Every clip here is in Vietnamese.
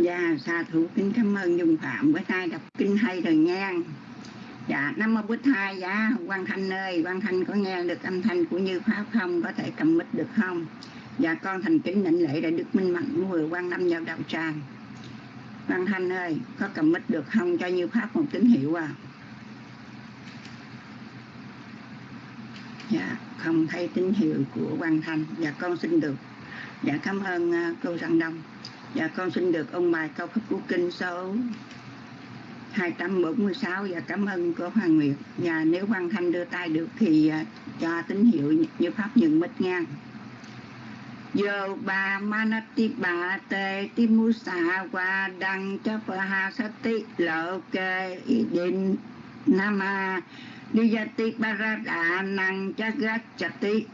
Dạ, sa thủ kính cảm ơn Dung Phạm với nay đọc kinh hay rồi nha. Dạ, năm Mô Bích Thai, dạ, Quang Thanh ơi, Quang Thanh có nghe được âm thanh của Như Pháp không? Có thể cầm mic được không? Dạ, con thành kính định lễ đại Đức Minh Mạnh vừa quan năm vào đạo tràng. Quang Thanh ơi, có cầm mic được không cho Như Pháp một tín hiệu à? Dạ, không thấy tín hiệu của Quang Thanh. Dạ, con xin được. Dạ, cảm ơn uh, cô Giang Đông. Dạ con xin được ông bài câu pháp của kinh số 246 và dạ, cảm ơn cô Hoàng Nguyệt. Và nếu Văn Thanh đưa tay được thì à, cho tín hiệu như pháp nhận mít nha Yo ba manati ba te ti musa qua đăng cha pha sati lộ kê định nama diyati parada năng cha gach chati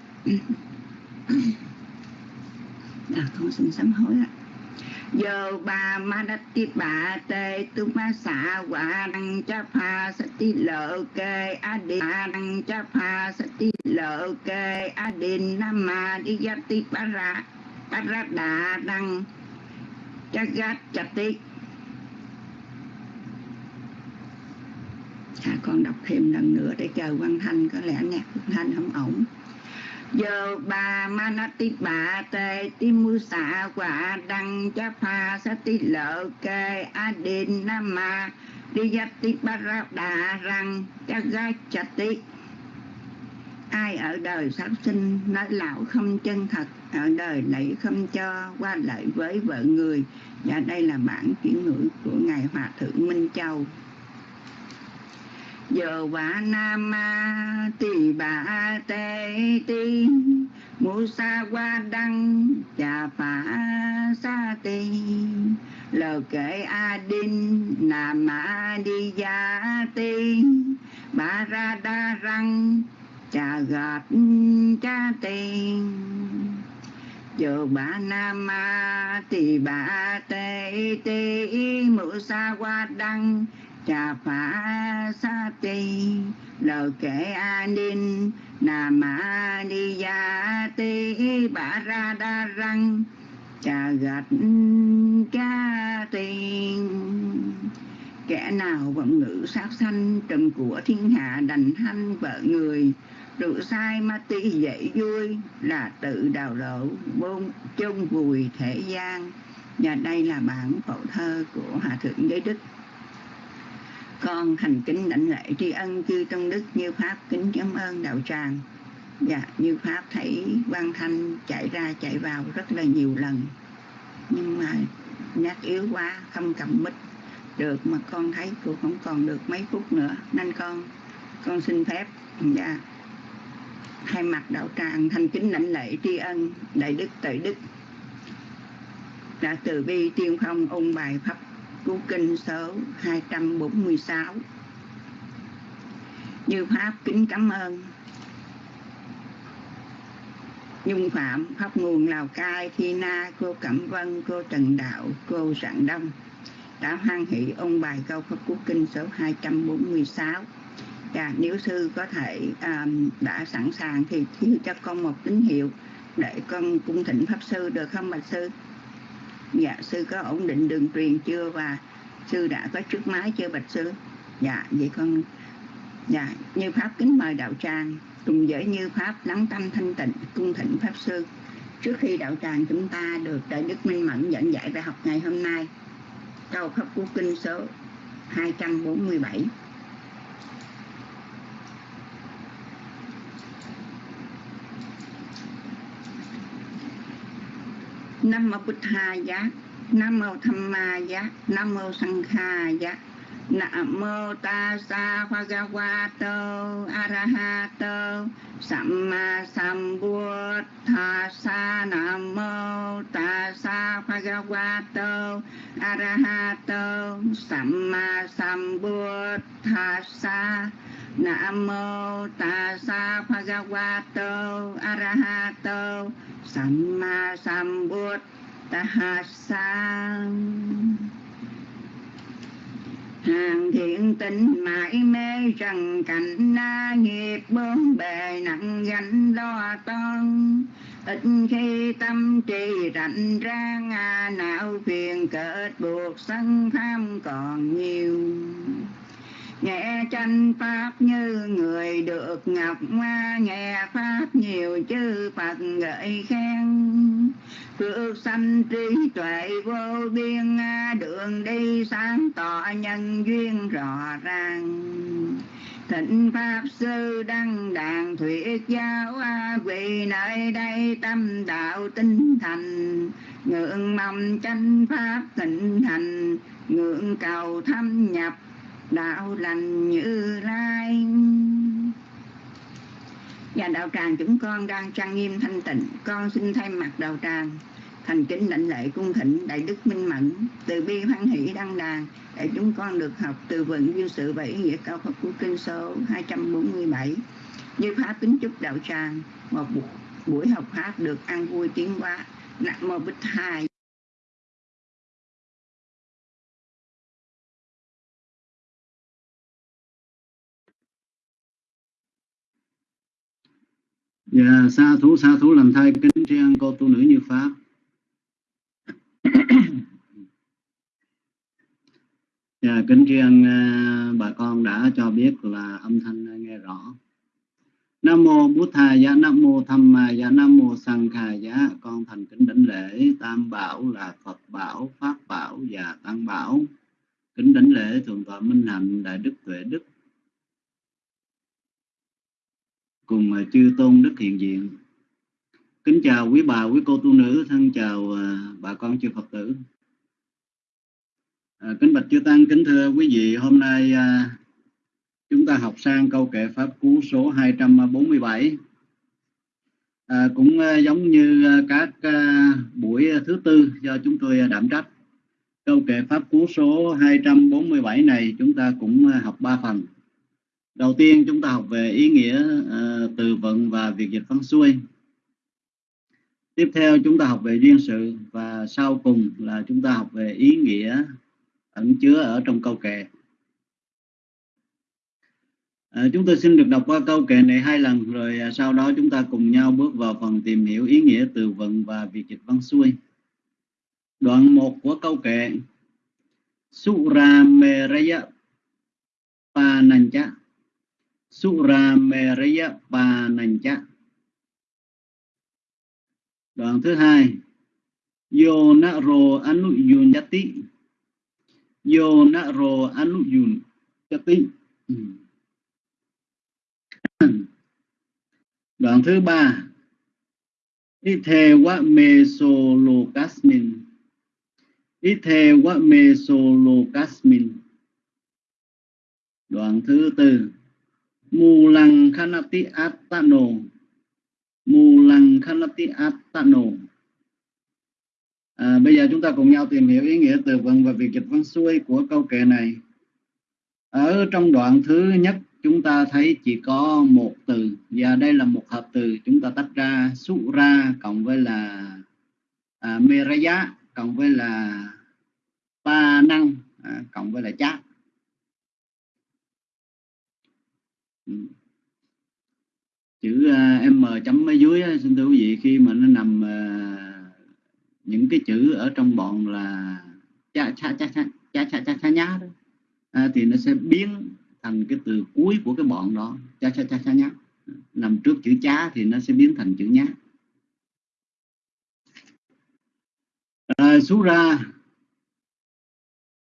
à, con xin sám hối ạ. Yo ba ma đắc ti bà tê tu ma sa wa đăng cha pha sa ti lợ kê a đi đăng cha pha sa ti lợ kê a di nam ma đi ya ti ba ra ba ra đà đăng. Cha gát cha ti. À, con đọc thêm lần nữa để chờ Văn thanh có lẽ nhạc Văn thanh không ổn giờ bà manati bà tê ti mu xạ quả đăng cha pha sa ti lợ kê a đin nam ma. Đi giáp ti ba ra đà răng cha ga cha ti ai ở đời sát sinh, nói lão không chân thật, ở đời lại không cho, qua lại với vợ người. Và đây là bản chuyển ngữ của ngài hòa thượng minh châu giờ và nam ma tỳ bà tê ti, mu sa qua đăng chà phá sa ti lờ kệ a đinh nam ma đi gia ti bà ra đa răng chà gạt cha tiền giờ bà nam ma tỳ bà tê ti, mu sa qua đăng cha phá sa ti lờ kệ an ninh nà ma ni gia ti, bả ra đa răng cha gạch cha tiền. Kẻ nào vọng ngữ sát sanh trần của thiên hạ đành hanh vợ người, rượu sai ma ti dễ vui là tự đào lộ bôn chung vùi thể gian. Và đây là bản phổ thơ của hòa thượng giới đức con thành kính đảnh lễ tri ân chư trong đức như pháp, kính cảm ơn đạo tràng. Dạ như pháp thấy quan thanh chạy ra, chạy vào rất là nhiều lần. Nhưng mà nhát yếu quá, không cầm mít được mà con thấy cô không còn được mấy phút nữa. Nên con con xin phép dạ thay mặt đạo tràng thành kính lãnh lễ tri ân đại đức tự đức. Đã từ bi tiên phong ôn bài pháp của kinh số 246 Như Pháp kính cảm ơn. Nhung Phạm, Pháp Nguồn Lào Cai, Thi Na, cô Cẩm Vân, cô Trần Đạo, cô Sạng Đông. Đã hoan hỷ ôn bài câu Pháp Quốc Kinh số 246 và nếu sư có thể um, đã sẵn sàng thì thiếu cho con một tín hiệu để con cung thỉnh Pháp Sư được không bạch Sư? Dạ sư có ổn định đường truyền chưa và sư đã có trước máy chưa, bạch sư? Dạ vậy con dạ như pháp kính mời đạo tràng, cùng giới như pháp lắng tâm thanh tịnh, cung thịnh pháp sư. Trước khi đạo tràng chúng ta được đại đức minh mẫn dẫn dạy bài học ngày hôm nay, câu pháp cú kinh số 247 Nam mô Bụt Tha Giá, Nam mô Tham Ma Giá, Nam mô Sang Kha Giá. Nam mô Ta Sa Bhagavato Arahato Samma Sambuddhasa Nam mô Ta Sa Bhagavato Arahato Samma Sambuddhasa Nam mô Ta Sa Bhagavato Arahato Samma Sambuddhasa hàng thiện tinh mãi mê trần cảnh na nghiệp bốn bề nặng gánh lo toan. Ít khi tâm trì rảnh rang à, não phiền kết buộc sân tham còn nhiều nghe tranh pháp như người được ngọc hoa nghe pháp nhiều chư phật gợi khen. Phước sanh trí tuệ vô biên, đường đi sáng tỏ nhân duyên rõ ràng. Thịnh pháp sư đăng đàn thuyết giáo, quỳ nơi đây tâm đạo tinh thành. Ngưỡng mong tranh pháp thịnh thành ngưỡng cầu thâm nhập đạo lành như lai. Và đạo tràng chúng con đang trang nghiêm thanh tịnh, con xin thay mặt đạo tràng thành kính lãnh lễ cung thỉnh đại đức minh mẫn từ bi hoan hỷ đăng đàn để chúng con được học từ vựng duyên sự và ý nghĩa cao Phật của kinh số 247 như pháp kính chúc đạo tràng, một buổi học pháp được an vui tiến hóa. Nặng mô bích hai Dạ, sa thú sa thú làm thai kính tri cô tu nữ như pháp dạ, kính tri ân à, bà con đã cho biết là âm thanh nghe rõ. Nam mô bút thà giá nam mô tham ma giá nam mô sang khà giá. Con thành kính đảnh lễ tam bảo là phật bảo pháp bảo và tăng bảo. Kính đảnh lễ thượng tọa minh hạnh đại đức tuệ đức cùng chư tôn đức hiện diện. Kính chào quý bà quý cô tu nữ. Thân chào à, bà con chư phật tử. À, kính bạch chư tăng kính thưa quý vị hôm nay à, chúng ta học sang câu kệ pháp cú số 247 à, cũng à, giống như à, các à, buổi thứ tư do chúng tôi à, đảm trách. Câu kệ pháp cú số 247 này chúng ta cũng học ba phần đầu tiên chúng ta học về ý nghĩa uh, từ vựng và việc dịch văn xuôi. Tiếp theo chúng ta học về duyên sự và sau cùng là chúng ta học về ý nghĩa ẩn chứa ở trong câu kệ. À, chúng tôi xin được đọc qua câu kệ này hai lần rồi à, sau đó chúng ta cùng nhau bước vào phần tìm hiểu ý nghĩa từ vựng và việc dịch văn xuôi. Đoạn 1 của câu kệ. Sura Meraya Panancha Suramereya Panancha Đoạn thứ hai. Yonaro Anuyunyati Yonaro Anuyunyati Đoạn thứ ba. Ithewa Mesolokasmin Ithewa Mesolokasmin Đoạn thứ tư mù lăng khanati attano. Mù lăng khanati attano. À, bây giờ chúng ta cùng nhau tìm hiểu ý nghĩa từ vựng và việc dịch văn xuôi của câu kệ này. Ở trong đoạn thứ nhất chúng ta thấy chỉ có một từ và đây là một hợp từ chúng ta tách ra sura cộng với là à, meraya cộng với là pa năng à, cộng với là chát. Chữ uh, m chấm ở dưới xin thưa quý vị khi mà nó nằm uh, những cái chữ ở trong bọn là cha cha cha cha cha cha cha, cha nhá đó à, thì nó sẽ biến thành cái từ cuối của cái bọn đó cha cha cha cha nhá. Nằm trước chữ chá thì nó sẽ biến thành chữ nhá. À, số ra.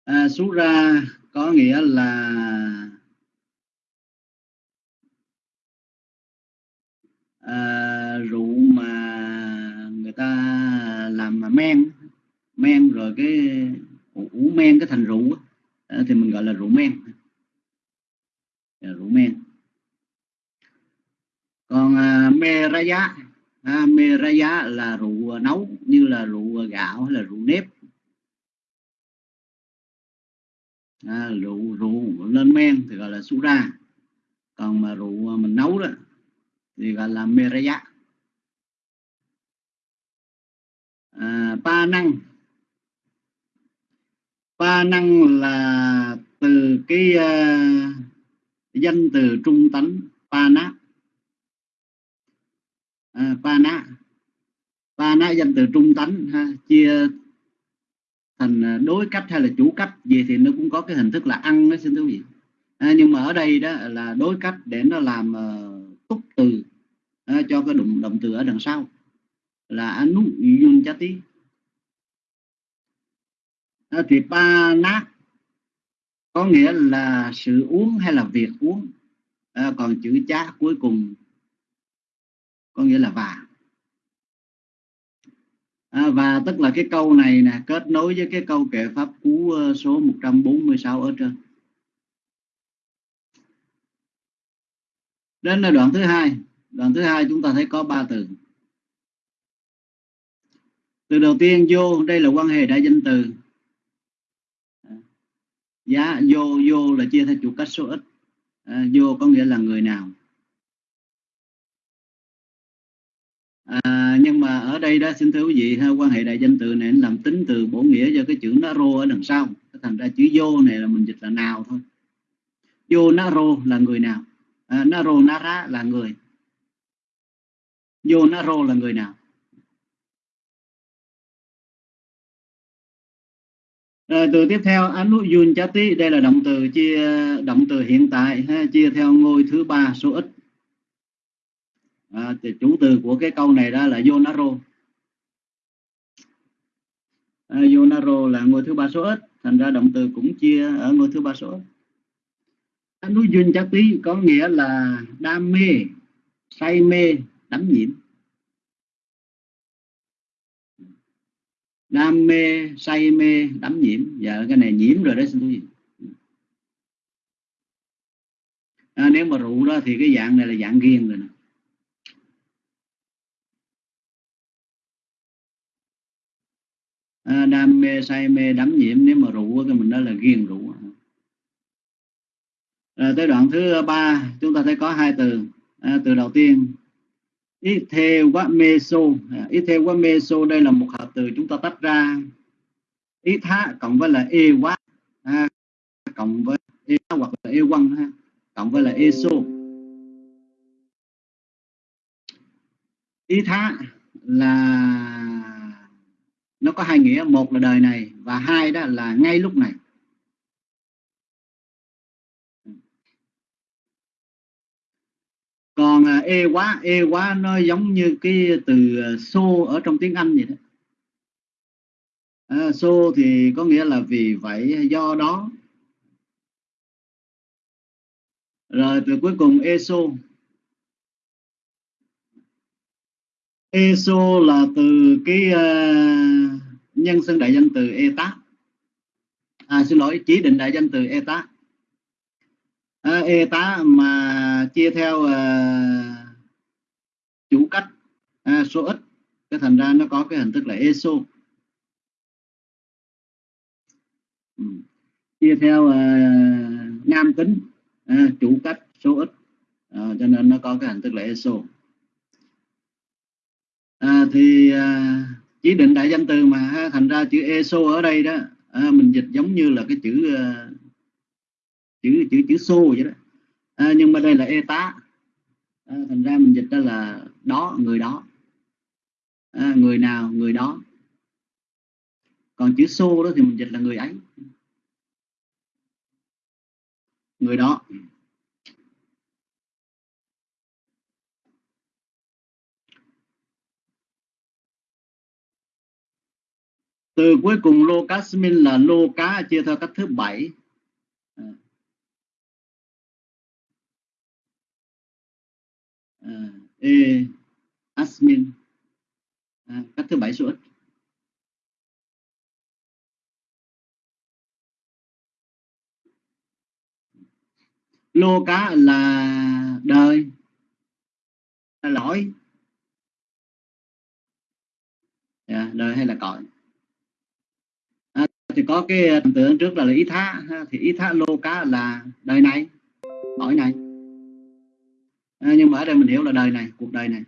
À, số ra có nghĩa là à, rượu mà người ta làm mà men men rồi cái ủ men cái thành rượu à, thì mình gọi là rượu men. À, rượu men. Còn à, meraya à, meraya là rượu nấu như là rượu gạo hay là rượu nếp. À, rượu rượu lên men thì gọi là sura còn mà rượu mình nấu đó thì gọi là meraya. À, pa năng. Pa năng là từ cái uh, danh từ trung tánh pa na à, pa ba ná danh từ trung tánh ha, chia thành à, đối cách hay là chủ cách. Gì thì nó cũng có cái hình thức là ăn đó xin thưa quý vị. À, nhưng mà ở đây đó là đối cách để nó làm uh, túc từ. À, cho cái động động từ ở đằng sau. Là anu yun chati à, thì pa nát có nghĩa là sự uống hay là việc uống. À, còn chữ chá cuối cùng có nghĩa là và. À, và tức là cái câu này nè kết nối với cái câu kệ pháp cú ờ, số 146 ở trên. Đến là đoạn thứ hai. Đoạn thứ hai chúng ta thấy có ba từ. Từ đầu tiên vô đây là quan hệ đại danh từ. Giá vô vô là chia theo chủ cách số ít. À, vô có nghĩa là người nào. À, nhưng mà ở đây đó xin thưa quý vị ha, quan hệ đại danh từ này làm tính từ bổ nghĩa cho cái chữ nó rô ở đằng sau. Thành ra chữ vô này là mình dịch là nào thôi. Vô nó rô là người nào? Ờ, à, naro nara là người. Yo naro là người nào? Rồi từ tiếp theo anu yun chati đây là động từ chia động từ hiện tại ha, chia theo ngôi thứ ba số ít. À, thì chủ từ của cái câu này đó là yonaro à, ờ, yonaro là ngôi thứ ba số ít thành ra động từ cũng chia ở ngôi thứ ba số ít núi duyên chắc tí có nghĩa là đam mê say mê đắm nhiễm. Đam mê say mê đắm nhiễm. Giờ cái này nhiễm rồi đấy xin quý vị. À, nếu mà rượu đó thì cái dạng này là dạng riêng rồi nè. À, đam mê say mê đắm nhiễm. Nếu mà rượu cái mình đó là ghiền rượu rồi tới đoạn thứ ba chúng ta thấy có hai từ. À, từ đầu tiên ít theo quá meso ít ờ, theo quá meso đây là một hợp từ chúng ta tách ra. Ít thá cộng với là e quá à, cộng với e hoặc là e quăng ha, cộng với là eso ý thá là nó có hai nghĩa một là đời này và hai đó là ngay lúc này. Còn à, e quá e quá nó giống như cái từ à, so ở trong tiếng anh vậy đó. À, so thì có nghĩa là vì vậy do đó. Rồi từ cuối cùng eso eso là từ cái uh, nhân xưng đại danh từ eta à xin lỗi chỉ định đại danh từ eta à, e tá chia theo uh, chủ cách à, số ít. Cái thành ra nó có cái hình thức là eso. Ừ. chia theo uh, nam tính à, chủ cách số ít. À, cho nên nó có cái hình thức là eso. À, thì à, chỉ định đại danh từ mà ha, thành ra chữ eso ở đây đó à, mình dịch giống như là cái chữ uh, chữ chữ chữ xô vậy đó à, nhưng mà đây là e tá. À, thành ra mình dịch ra là đó người đó. À, người nào người đó. Còn chữ xô đó thì mình dịch là người ấy. Người đó. Từ cuối cùng lô cá là lô cá chia theo cách thứ bảy. Ờ, uh, e asmin uh, à, các thứ bảy số ít. Lô cá là đời. Là lỗi. Yeah, đời hay là cõi? À, thì có cái à, tưởng trước là, là ý thá. Thì ý thá lô cá là đời này cõi này à, nhưng mà ở đây mình hiểu là đời này cuộc đời này.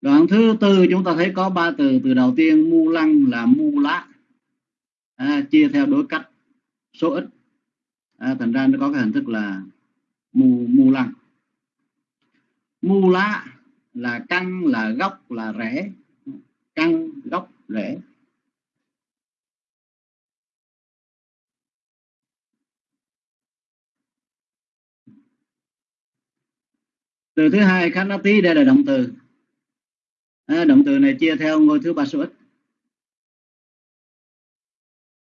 Đoạn thứ tư chúng ta thấy có ba từ. Từ đầu tiên mu lăng là mu lá. À, chia theo đối cách số ít. À, thành ra nó có cái hình thức là mu mu lăng. Mu lá là căn là gốc là rễ. Căn gốc rễ. Từ thứ hai khát nát tí đây là động từ. À, động từ này chia theo ngôi thứ ba số ít.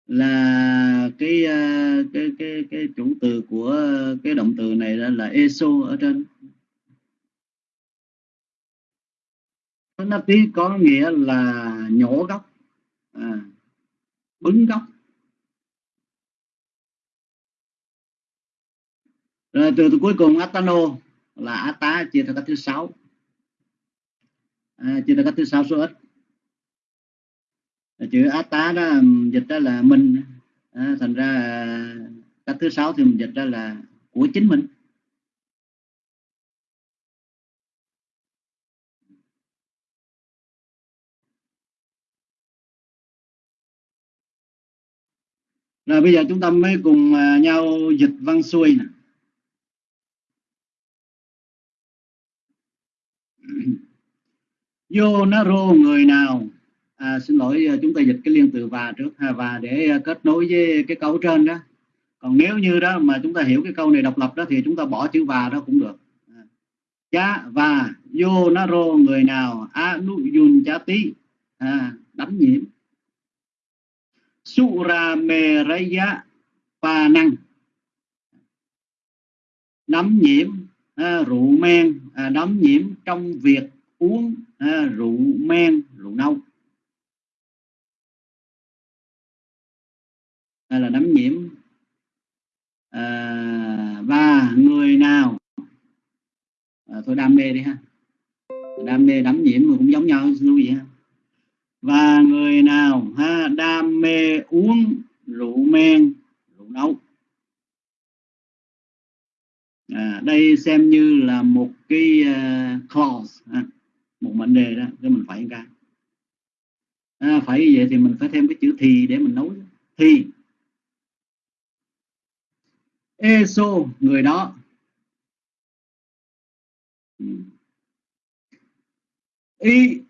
Là cái à, cái cái cái chủ từ của cái động từ này là, là eso ở trên. Nó tí có nghĩa là nhổ gốc. À, bứng gốc. Rồi từ, từ cuối cùng atano là ata chia theo cách thứ sáu. À, chia theo cách thứ sáu số ít. Chữ ata đó dịch ra là mình. À, thành ra à, cách thứ sáu thì mình dịch ra là của chính mình. Rồi bây giờ chúng ta mới cùng à, nhau dịch văn xuôi nè. Vô nó rô người nào? À, xin lỗi à, chúng ta dịch cái liên từ và trước ha và để à, kết nối với cái câu trên đó. Còn nếu như đó mà chúng ta hiểu cái câu này độc lập đó thì chúng ta bỏ chữ và đó cũng được. À, cha và vô nó rô người nào? A nu yun cha tí à, đánh nhiễm. Sura mê raya pa năng. Đấm nhiễm à, rượu men à, đấm nhiễm trong việc uống à, rượu men rượu nâu. Hay là đấm nhiễm. À, và người nào? À, thôi đam mê đi ha. Đam mê đấm nhiễm cũng giống nhau luôn vậy ha. Và người nào ha? Đam mê uống rượu men rượu nấu à, đây xem như là một cái uh, clause ha, một mệnh đề đó cho mình phải cái à, phải như vậy thì mình phải thêm cái chữ thì để mình nấu thì. Eso người đó. Y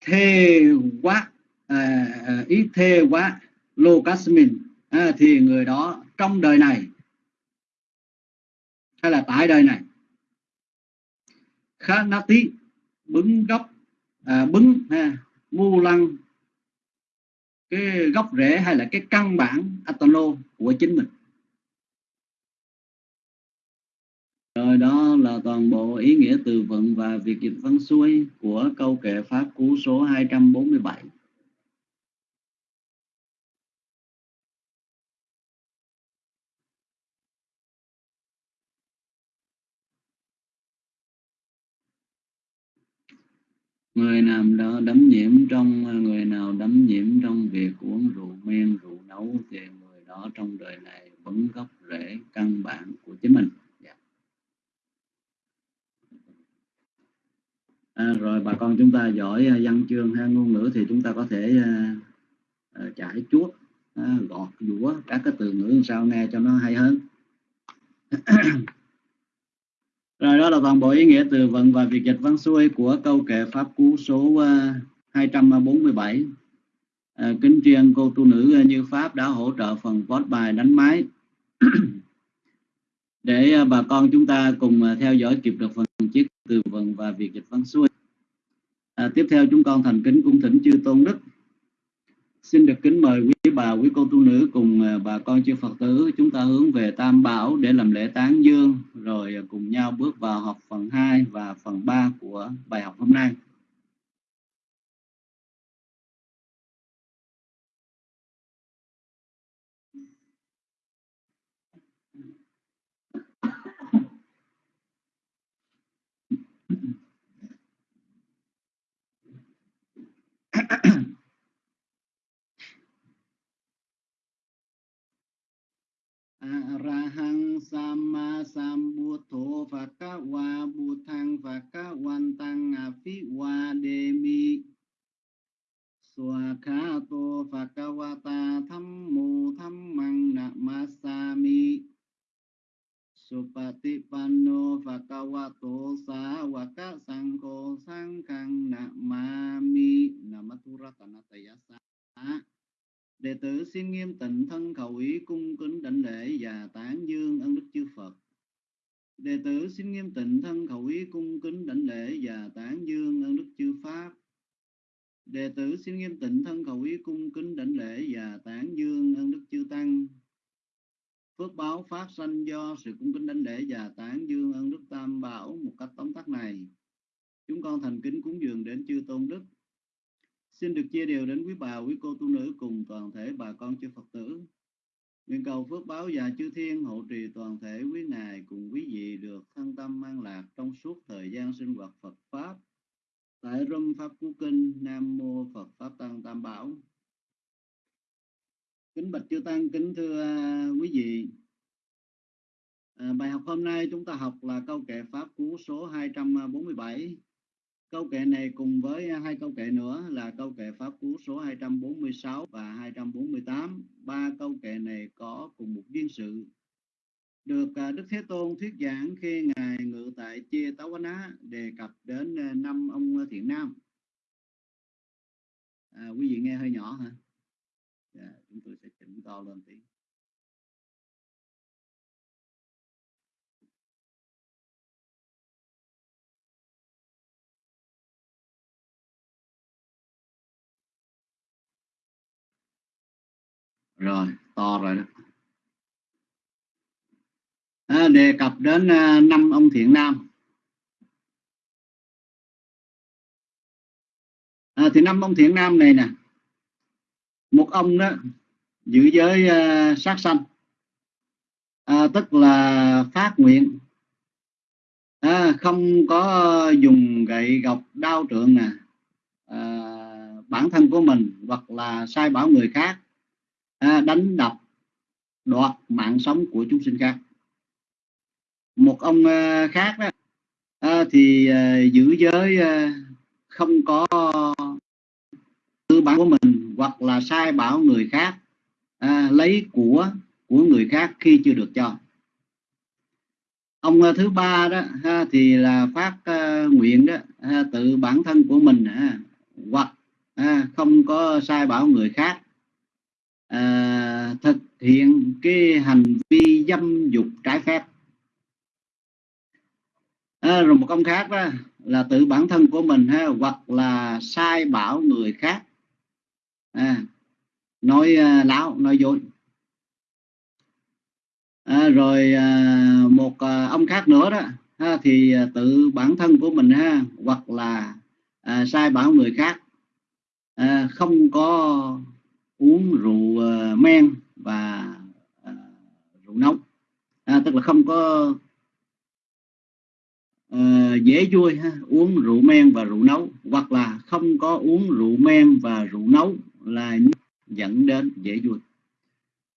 thê quá à, à, ý thê quá locasmin à, thì người đó trong đời này hay là tại đời này khá nát tí bứng gốc à, bứng ha, mu lăng cái gốc rễ hay là cái căn bản atono của chính mình Rồi đó là toàn bộ ý nghĩa từ vựng và việc dịch văn xuôi của câu kệ Pháp Cú số 247. Người nào đó đấm nhiễm trong người nào đấm nhiễm trong việc uống rượu men rượu nấu thì người đó trong đời này vẫn gốc rễ căn bản của chính mình. Dạ. À, rồi bà con chúng ta giỏi à, văn chương hay ngôn ngữ thì chúng ta có thể à, à, trải chuốt à, gọt dũa các cái từ ngữ làm sao nghe cho nó hay hơn. rồi đó là toàn bộ ý nghĩa từ vựng và việc dịch văn xuôi của câu kệ pháp cú số ờ, 247 à, ờ, kính truyền cô tu nữ ờ, như pháp đã hỗ trợ phần post bài đánh máy. Để bà con chúng ta cùng theo dõi kịp được phần chiếc từ vựng và việc dịch văn xuôi. À, tiếp theo chúng con thành kính cung thỉnh chư tôn đức xin được kính mời quý bà, quý cô, tu nữ cùng à, bà con chư phật tử chúng ta hướng về tam bảo để làm lễ tán dương, rồi à, cùng nhau bước vào học phần 2 và phần 3 của bài học hôm nay. Arahang sama sambuddho phakawa buddhang phakawantang afiwa demi Swakato phakawata thammu thammang namasami. Supatipanno Phakawato Sawaka Sangho Sangkang Namami. Namaturatanatayasa Đệ tử xin nghiêm tịnh thân khẩu ý cung kính đảnh lễ và tán dương ân đức chư Phật. Đệ tử xin nghiêm tịnh thân khẩu ý cung kính đảnh lễ và tán dương ân đức chư Pháp. Đệ tử xin nghiêm tịnh thân khẩu ý cung kính đảnh lễ và tán dương ân đức chư Tăng. Phước báo phát sanh do sự cung kính đảnh lễ và tán dương ân đức Tam Bảo một cách tóm tắt này. Chúng con thành kính cúng dường đến chư Tôn Đức. Xin được chia đều đến quý bà, quý cô tu nữ cùng toàn thể bà con chư Phật tử. Nguyện cầu phước báo và chư thiên hộ trì toàn thể quý ngài cùng quý vị được thân tâm an lạc trong suốt thời gian sinh hoạt Phật Pháp. Tại Râm Pháp Cú Kinh, Nam Mô Phật Pháp Tăng Tam Bảo. Kính bạch chư Tăng, kính thưa à, quý vị. À, bài học hôm nay chúng ta học là câu kệ Pháp Cú số 247. Câu kệ này cùng với à, hai câu kệ nữa là câu kệ Pháp Cú số 246 và 248. Ba câu kệ này có cùng một duyên sự. Được à, Đức Thế Tôn thuyết giảng khi Ngài ngự tại Chia Táo Á đề cập đến à, năm ông thiện nam. À, quý vị nghe hơi nhỏ hả? Yeah, chúng tôi sẽ chỉnh to lên tí. Rồi to rồi đó. À, đề cập đến à, năm ông thiện nam. À, thì năm ông thiện nam này nè một ông đó giữ giới uh, sát sanh. À, tức là phát nguyện. À, không có dùng gậy gọc đao trượng nè à, bản thân của mình hoặc là sai bảo người khác à, đánh đập đoạt mạng sống của chúng sinh khác. Một ông à, khác đó à, thì à, giữ giới à, không có tư bản của mình hoặc là sai bảo người khác à, lấy của của người khác khi chưa được cho. Ông à, thứ ba đó ha, thì là phát à, nguyện đó ha, tự bản thân của mình ha, hoặc ha, không có sai bảo người khác à, thực hiện cái hành vi dâm dục trái phép. À, rồi một ông khác đó là tự bản thân của mình ha, hoặc là sai bảo người khác. À, nói à, láo nói dối. À, rồi à, một à, ông khác nữa đó ha, thì à, tự bản thân của mình ha hoặc là à, sai bảo người khác. À, không có uống rượu uh, men và uh, rượu nóng. À, tức là không có uh, dễ vui ha, uống rượu men và rượu nấu hoặc là không có uống rượu men và rượu nấu là dẫn đến dễ vui.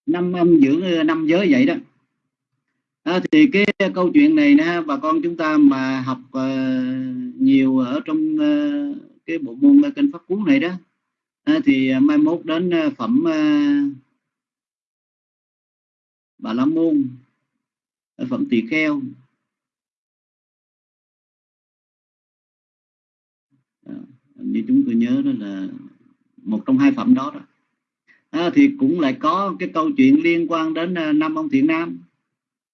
Năm âm dưỡng năm giới vậy đó. À, thì cái câu chuyện này nè bà con chúng ta mà học uh, nhiều ở trong uh, cái bộ môn kinh pháp cú này đó à, thì à, mai mốt đến à, phẩm à, bà la môn à, phẩm tỳ kheo. À, như chúng tôi nhớ đó là một trong hai phẩm đó đó. À, thì cũng lại có cái câu chuyện liên quan đến năm ông thiện nam.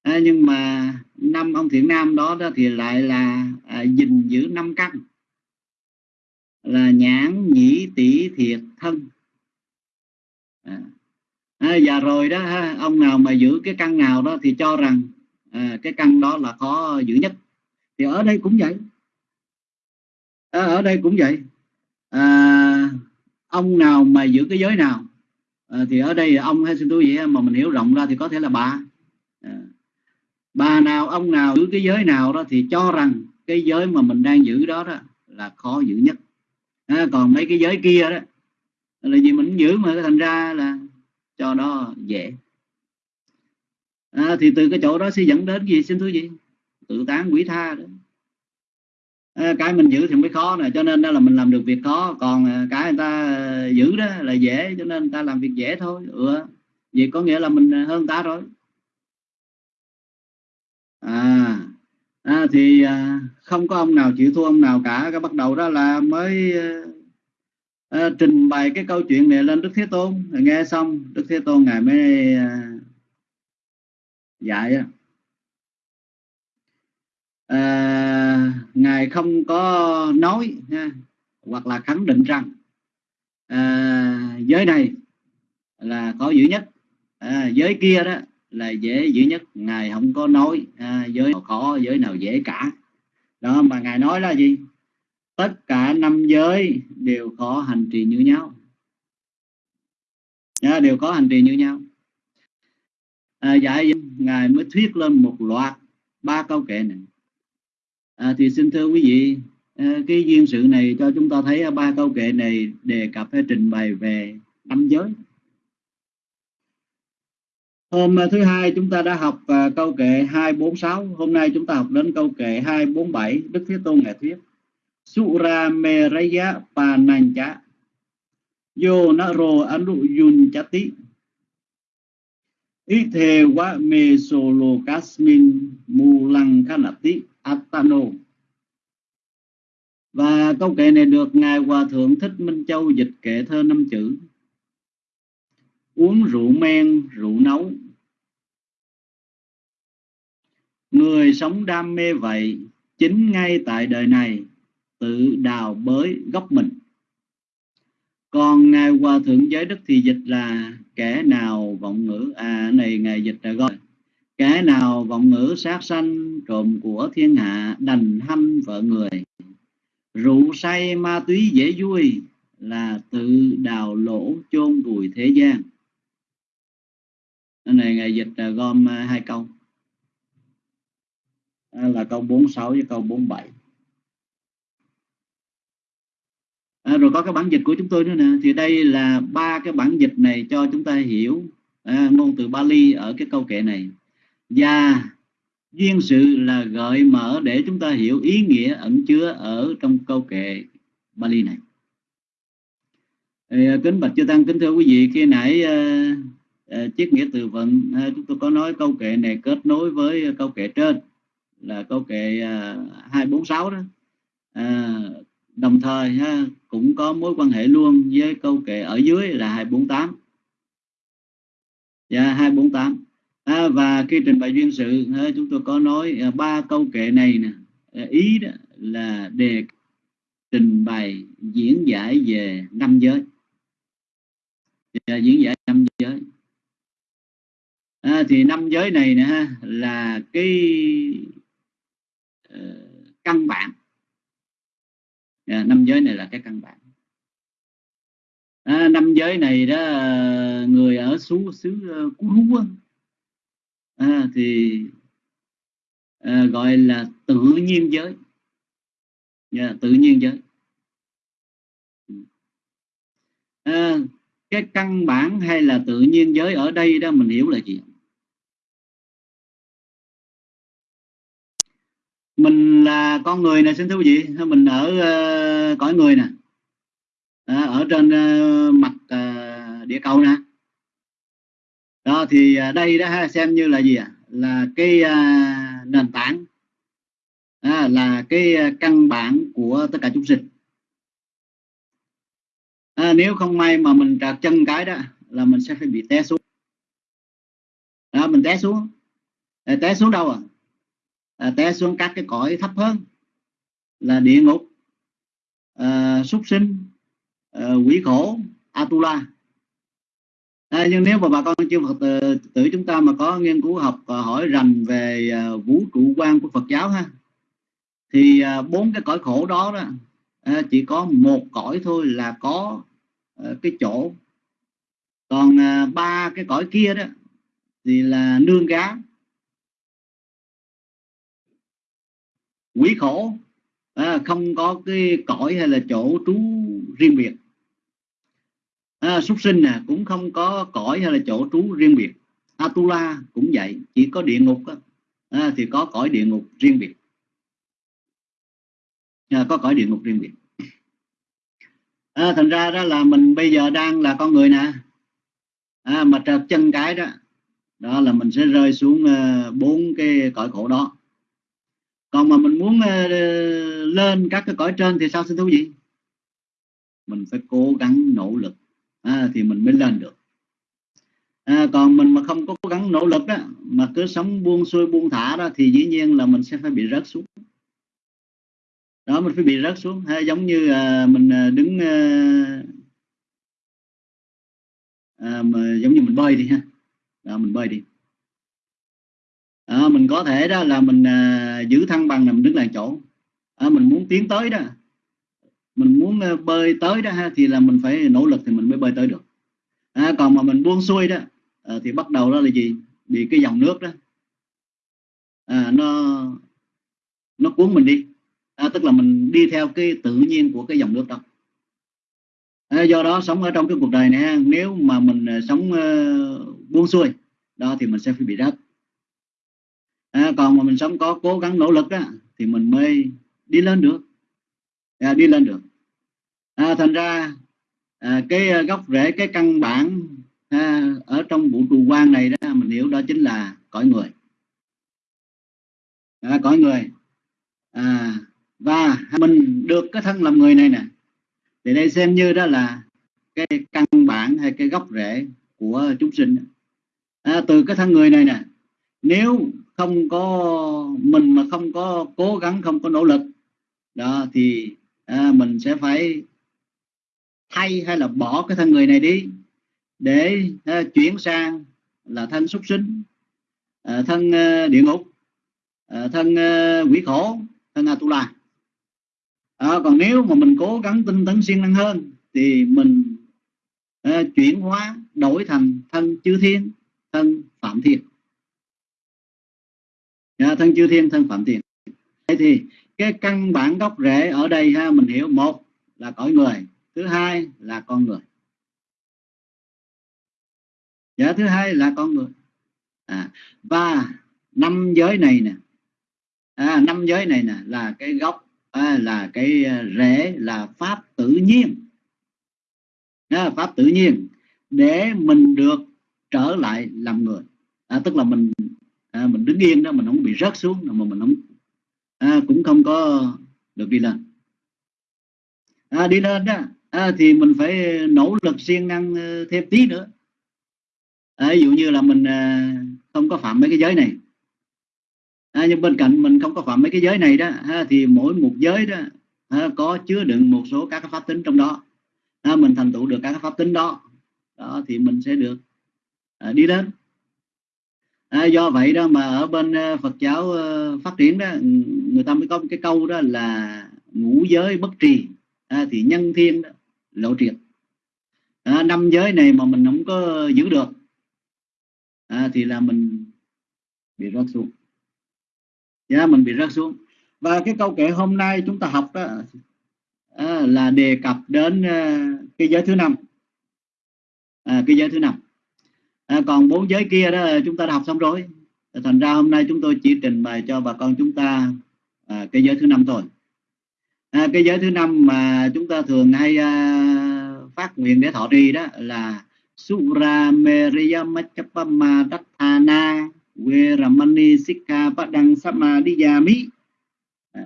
À, nhưng mà năm ông thiện nam đó, đó thì lại là à, gìn giữ năm căn là nhãn nhĩ tỷ thiệt thân. À. À, và rồi đó ha, ông nào mà giữ cái căn nào đó thì cho rằng à, cái căn đó là khó giữ nhất. Thì ở đây cũng vậy. À, ở đây cũng vậy. À, ông nào mà giữ cái giới nào à, thì ở đây ông hay xin tôi vậy mà mình hiểu rộng ra thì có thể là bà. À, bà nào ông nào giữ cái giới nào đó thì cho rằng cái giới mà mình đang giữ đó đó là khó giữ nhất à, còn mấy cái giới kia đó là gì mình giữ mà thành ra là cho nó dễ. À, thì từ cái chỗ đó sẽ dẫn đến gì? Xin thưa gì? Tự tán quỷ tha đó. À, cái mình giữ thì mới khó nè cho nên đó là mình làm được việc khó. Còn à, cái người ta à, giữ đó là dễ cho nên người ta làm việc dễ thôi. Ừ. vậy có nghĩa là mình à, hơn ta rồi. À, à thì à, không có ông nào chịu thua ông nào cả. Cái bắt đầu đó là mới à, trình bày cái câu chuyện này lên đức thế tôn. Nghe xong đức thế tôn ngài mới à, dạy à, ngài không có nói ha, hoặc là khẳng định rằng à, giới này là có dữ nhất. À, giới kia đó là dễ dữ nhất. Ngài không có nói à, giới nào khó giới nào dễ cả. Đó mà ngài nói là gì? Tất cả năm giới đều có hành trì như nhau. À, đều có hành trì như nhau. À, dạy ngài mới thuyết lên một loạt ba câu kệ này. À, thì xin thưa quý vị à, cái duyên sự này cho chúng ta thấy ba câu kệ này đề cập hay trình bày về năm giới. Hôm ờ, thứ hai chúng ta đã học uh, câu kệ 246, hôm nay chúng ta học đến câu kệ 247, Đức Thế Tôn ngài thuyết. Sura meraya panancha yo naro anu yun chati ithe wa kasmin mulang kanati atano. Và câu kệ này được ngài hòa thượng thích minh châu dịch kệ thơ năm chữ uống rượu men, rượu nấu. Người sống đam mê vậy, chính ngay tại đời này, tự đào bới gốc mình. Còn ngài hòa thượng giới đức thì dịch là, kẻ nào vọng ngữ? À này ngài dịch là gọi, kẻ nào vọng ngữ sát sanh, trộm của thiên hạ, đành hâm vợ người. Rượu say ma túy dễ vui, là tự đào lỗ chôn vùi thế gian này ngày dịch à, gom à, hai câu. À, là câu 46 với câu 47 à, rồi có cái bản dịch của chúng tôi nữa nè. Thì đây là ba cái bản dịch này cho chúng ta hiểu à, ngôn từ Bali ở cái câu kệ này. Và duyên sự là gợi mở để chúng ta hiểu ý nghĩa ẩn chứa ở trong câu kệ Bali này. À, kính bạch chư tăng kính thưa quý vị khi nãy à, Ờ, triết nghĩa từ vựng ờ, chúng tôi có nói câu kệ này kết nối với câu kệ trên là câu kệ ờ, 246 đó. À, đồng thời ha, cũng có mối quan hệ luôn với câu kệ ở dưới là 248 dạ 248 à, và khi trình bày duyên sự ha, chúng tôi có nói ba câu kệ này nè ý đó là đề trình bày diễn giải về năm giới. Dạ, diễn giải năm giới à, thì năm giới này nè ha, là cái uh, căn bản. À, năm giới này là cái căn bản. À, năm giới này đó ờ, người ở xứ xứ ờ, cú rú à, thì à, gọi là tự nhiên giới. Yeah, tự nhiên giới. À, cái căn bản hay là tự nhiên giới ở đây đó mình hiểu là gì? Mình là con người này xin thưa quý vị. Mình ở uh, cõi người nè. À, ở trên uh, mặt uh, địa cầu nè. Đó thì uh, đây đó xem như là gì à? là cái uh, nền tảng. À, là cái căn bản của tất cả chúng sinh. À, nếu không may mà mình trật chân cái đó là mình sẽ phải bị té xuống. Đó, mình té xuống. Té xuống đâu à à, té xuống các cái cõi thấp hơn là địa ngục à, súc sinh à, quỷ khổ atula. À, nhưng nếu mà bà con chưa phật ờ, tử, tử chúng ta mà có nghiên cứu học ờ, hỏi rành về à, vũ trụ quan của phật giáo ha thì à, bốn cái cõi khổ đó đó à, chỉ có một cõi thôi là có à, cái chỗ. Còn à, ba cái cõi kia đó thì là nương gá. Quý khổ à, không có cái cõi hay là chỗ trú riêng biệt. À, súc sinh nè cũng không có cõi hay là chỗ trú riêng biệt. Atula cũng vậy chỉ có địa ngục à, thì có cõi địa ngục riêng biệt. À, có cõi địa ngục riêng biệt. À, thành ra đó là mình bây giờ đang là con người nè. À, mà trật chân cái đó đó là mình sẽ rơi xuống à, bốn uh, cái cõi khổ đó còn mà mình muốn uh, lên các cái cõi trên thì sao xin thú gì mình phải cố gắng nỗ lực. À, thì mình mới lên được. À, còn mình mà không có cố gắng nỗ lực đó mà cứ sống buông xuôi buông thả đó thì dĩ nhiên là mình sẽ phải bị rớt xuống. Đó mình phải bị rớt xuống. Hay giống như à, mình à, đứng à, à, mà giống như mình bơi đi ha. Đó, mình bơi đi à, mình có thể đó là mình à, giữ thăng bằng là mình đứng lại chỗ. À, mình muốn tiến tới đó. Mình muốn à, bơi tới đó ha, thì là mình phải nỗ lực thì mình mới bơi tới được. À, còn mà mình buông xuôi đó à, thì bắt đầu đó là gì? Bị cái dòng nước đó. À, nó nó cuốn mình đi. À, tức là mình đi theo cái tự nhiên của cái dòng nước đó. À, do đó sống ở trong cái cuộc đời này nếu mà mình à, sống uh, buông xuôi đó thì mình sẽ phải bị rớt à, còn mà mình sống có cố gắng nỗ lực á thì mình mới đi lên được. À, đi lên được. À, thành ra à, cái gốc rễ cái căn bản à, ở trong vũ trụ quan này đó mình hiểu đó chính là cõi người. À, cõi người. À, và mình được cái thân làm người này nè thì đây xem như đó là cái căn bản hay cái gốc rễ của chúng sinh. À, từ cái thân người này nè nếu không có mình mà không có cố gắng không có nỗ lực đó thì à, mình sẽ phải thay hay là bỏ cái thân người này đi để à, chuyển sang là thân súc sinh à, thân à, địa ngục à, thân à, quỷ khổ thân atula à, còn nếu mà mình cố gắng tinh tấn siêng năng hơn thì mình à, chuyển hóa đổi thành thân chư thiên thân phạm thiên à, thân chư thiên thân phạm thiên thế thì cái căn bản gốc rễ ở đây ha mình hiểu. Một là cõi người thứ hai là con người. Dạ thứ hai là con người. À, và năm giới này nè. À, năm giới này nè là cái gốc à, là cái à, rễ là pháp tự nhiên. À, pháp tự nhiên để mình được trở lại làm người. À, tức là mình à, mình đứng yên đó mình không bị rớt xuống mà mình không à, cũng không có được đi lên à, đi lên đó. À, thì mình phải nỗ lực siêng năng ờ, thêm tí nữa. À, ví dụ như là mình à, không có phạm mấy cái giới này. À, nhưng bên cạnh mình không có phạm mấy cái giới này đó à, thì mỗi một giới đó à, có chứa đựng một số các cái pháp tính trong đó. À, mình thành tựu được các cái pháp tính đó. Đó thì mình sẽ được à, đi lên à, do vậy đó mà ở bên ờ, Phật giáo ờ, phát triển đó ừ, người ta mới có một cái câu đó là ngũ giới bất trì. À, thì nhân thiên đó, lộ triệt. À, năm giới này mà mình không có giữ được à, thì là mình bị rớt xuống. Dạ mình bị rớt xuống. Và cái câu kệ hôm nay chúng ta học đó à, là đề cập đến à, cái giới thứ năm. À, cái giới thứ năm à, còn bốn giới kia đó chúng ta đã học xong rồi. Thành ra hôm nay chúng tôi chỉ trình bày cho bà con chúng ta à, cái giới thứ năm thôi. À, cái giới thứ năm mà chúng ta thường hay à, phát nguyện để thọ trì đó là Sura Meriyamachapama Dathana Veramani Sikha Padang Samadhiyami à,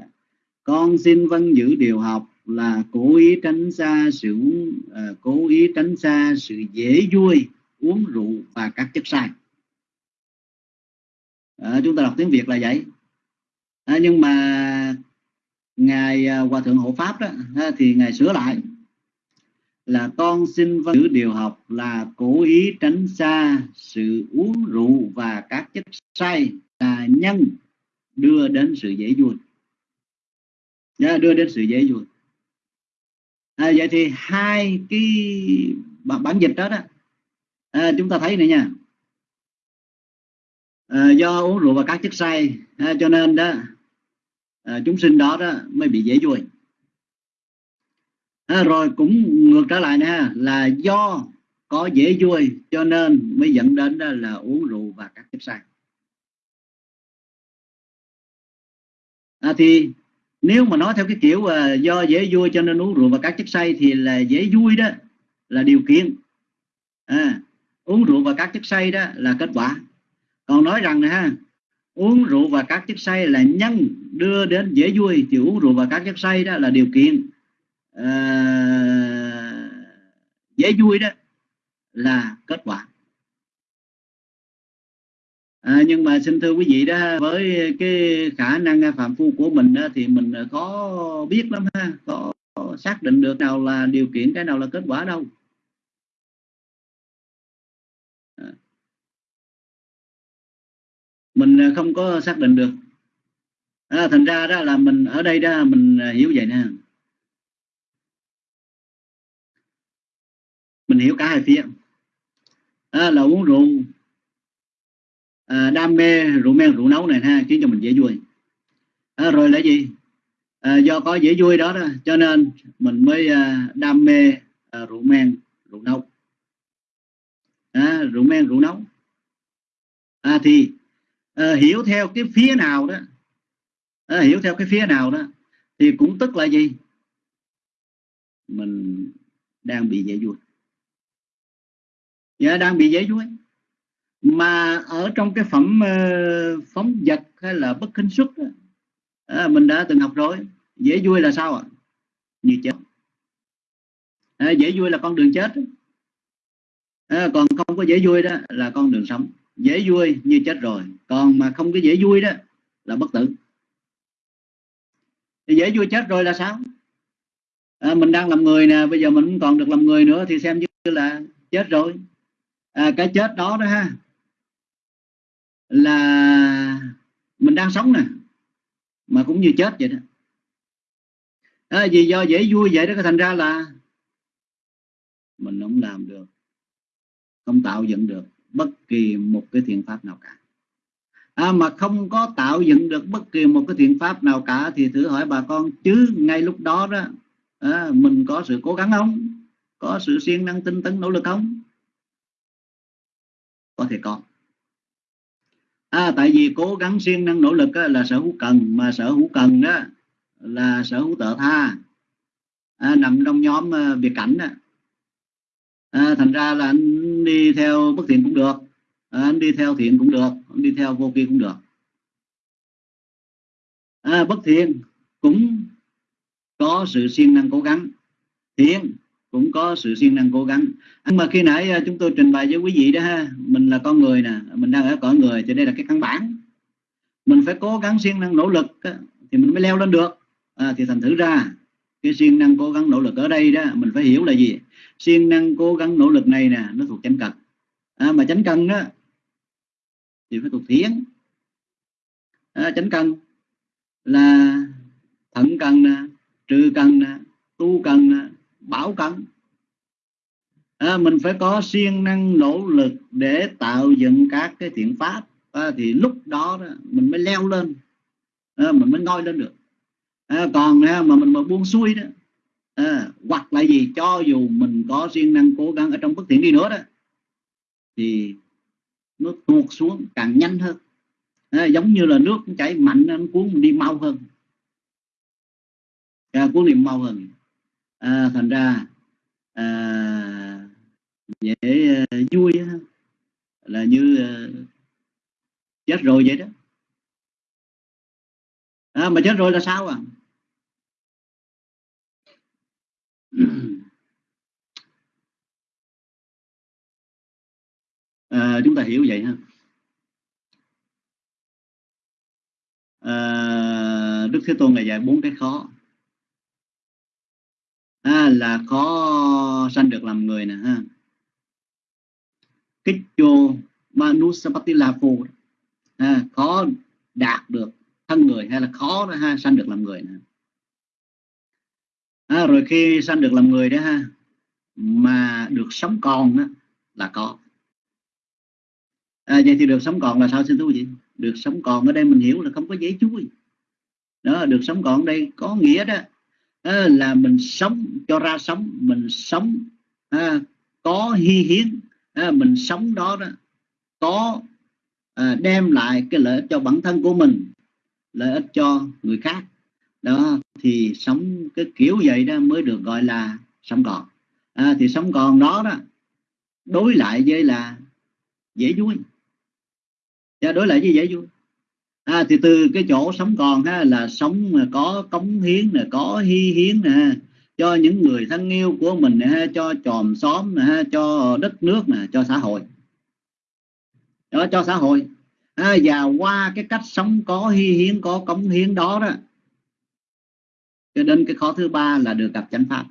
con xin vâng giữ điều học là cố ý tránh xa sự à, cố ý tránh xa sự dễ vui uống rượu và các chất sai. À, chúng ta đọc tiếng Việt là vậy. À, nhưng mà ngài à, hòa thượng hộ pháp đó à, thì ngài sửa lại là con xin giữ điều học là cố ý tránh xa sự uống rượu và các chất say là nhân đưa đến sự dễ vui à, đưa đến sự dễ vui à, vậy thì hai cái bản dịch đó đó à, chúng ta thấy này nha. À, do uống rượu và các chất say à, cho nên đó à, chúng sinh đó đó mới bị dễ vui. À, rồi cũng ngược trở lại nè là do có dễ vui cho nên mới dẫn đến đó là uống rượu và các chất say à, thì nếu mà nói theo cái kiểu à, do dễ vui cho nên uống rượu và các chất say thì là dễ vui đó là điều kiện. À, uống rượu và các chất say đó là kết quả. Còn nói rằng này ha uống rượu và các chất say là nhân đưa đến dễ vui. Thì uống rượu và các chất say đó là điều kiện uh, dễ vui đó là kết quả. À, nhưng mà xin thưa quý vị đó với cái khả năng à, phạm phu của mình đó, thì mình à, có biết lắm ha có xác định được nào là điều kiện cái nào là kết quả đâu à mình à, không có xác định được. À, thành ra đó là mình ở đây đó mình à, hiểu vậy nè. Mình hiểu cả hai phía. À, là uống rượu à, đam mê rượu men rượu nấu này ha khiến cho mình dễ vui. À, rồi là gì? À, do có dễ vui đó, đó cho nên mình mới à, đam mê à, rượu men rượu nấu. À, rượu men rượu nấu. À, thì à, hiểu theo cái phía nào đó. À, hiểu theo cái phía nào đó. Thì cũng tức là gì? Mình đang bị dễ vui dạ, đang bị dễ vui mà ở trong cái phẩm uh, phóng vật hay là bất kinh xuất đó, à, mình đã từng học rồi. Dễ vui là sao ạ? Như chết. À, dễ vui là con đường chết. À, còn không có dễ vui đó là con đường sống dễ vui như chết rồi. Còn mà không có dễ vui đó là bất tử. Thì dễ vui chết rồi là sao? À, mình đang làm người nè bây giờ mình còn được làm người nữa thì xem như là chết rồi. À, cái chết đó đó ha là mình đang sống nè mà cũng như chết vậy đó. À, vì do dễ vui vậy đó thành ra là mình không làm được không tạo dựng được bất kỳ một cái thiện pháp nào cả. À, mà không có tạo dựng được bất kỳ một cái thiện pháp nào cả thì thử hỏi bà con chứ ngay lúc đó đó à, mình có sự cố gắng không? Có sự siêng năng tinh tấn nỗ lực không? Có thể có. À, tại vì cố gắng siêng năng nỗ lực á, là sở hữu cần mà sở hữu cần đó là sở hữu tự tha. À, nằm trong nhóm à, uh, biệt cảnh đó. À, thành ra là anh đi theo bất thiện cũng được. À, anh đi theo thiện cũng được anh đi theo vô vi cũng được. À, bất thiện cũng có sự siêng năng cố gắng. Thiện cũng có sự siêng năng cố gắng. Nhưng mà khi nãy à, chúng tôi trình bày với quý vị đó ha mình là con người nè mình đang ở cõi người thì đây là cái căn bản. Mình phải cố gắng siêng năng nỗ lực thì mình mới leo lên được. À, thì thành thử ra cái siêng năng cố gắng nỗ lực ở đây đó mình phải hiểu là gì? Siêng năng cố gắng nỗ lực này nè nó thuộc chánh cần. À, mà chánh cần đó thì phải thuộc thiến à, chánh cần là thận cần nè trừ cần nè tu cần nè bảo cần. À, mình phải có siêng năng nỗ lực để tạo dựng các cái thiện pháp. À, thì lúc đó, đó mình mới leo lên. À, mình mới ngoi lên được à, còn ha, mà mình mà buông xuôi đó à, hoặc là gì cho dù mình có siêng năng cố gắng ở trong bất thiện đi nữa đó thì nó tuột xuống càng nhanh hơn. À, giống như là nước chảy mạnh nó cuốn mình đi mau hơn. À, cuốn đi mau hơn. À, thành ra à, dễ à, vui là như à, chết rồi vậy đó. À, mà chết rồi là sao à? À, chúng ta hiểu vậy ha. À, Đức Thế Tôn ngày dạy bốn cái khó. À, là khó sanh được làm người nè ha. Kích chô manusapatila phù à, khó đạt được thân người hay là khó ha sanh được làm người nè à, rồi khi sanh được làm người đó ha mà được sống còn đó, là có. À, vậy thì được sống còn là sao xin thú vị? Được sống còn ở đây mình hiểu là không có giấy chuối. Đó được sống còn ở đây có nghĩa đó à, là mình sống cho ra sống mình sống à, có hy hiến à, mình sống đó đó có à, đem lại cái lợi ích cho bản thân của mình lợi ích cho người khác đó thì sống cái kiểu vậy đó mới được gọi là sống còn. À, thì sống còn đó đó đối lại với là dễ vui. Và đối lại với dễ vui. À, thì từ cái chỗ sống còn ha là sống mà có cống hiến nè có hy hiến nè cho những người thân yêu của mình nè cho chòm xóm nè cho đất nước nè cho xã hội. Đó cho xã hội. À, và qua cái cách sống có hy hiến có cống hiến đó đó cho nên cái khó thứ ba là được gặp chánh pháp.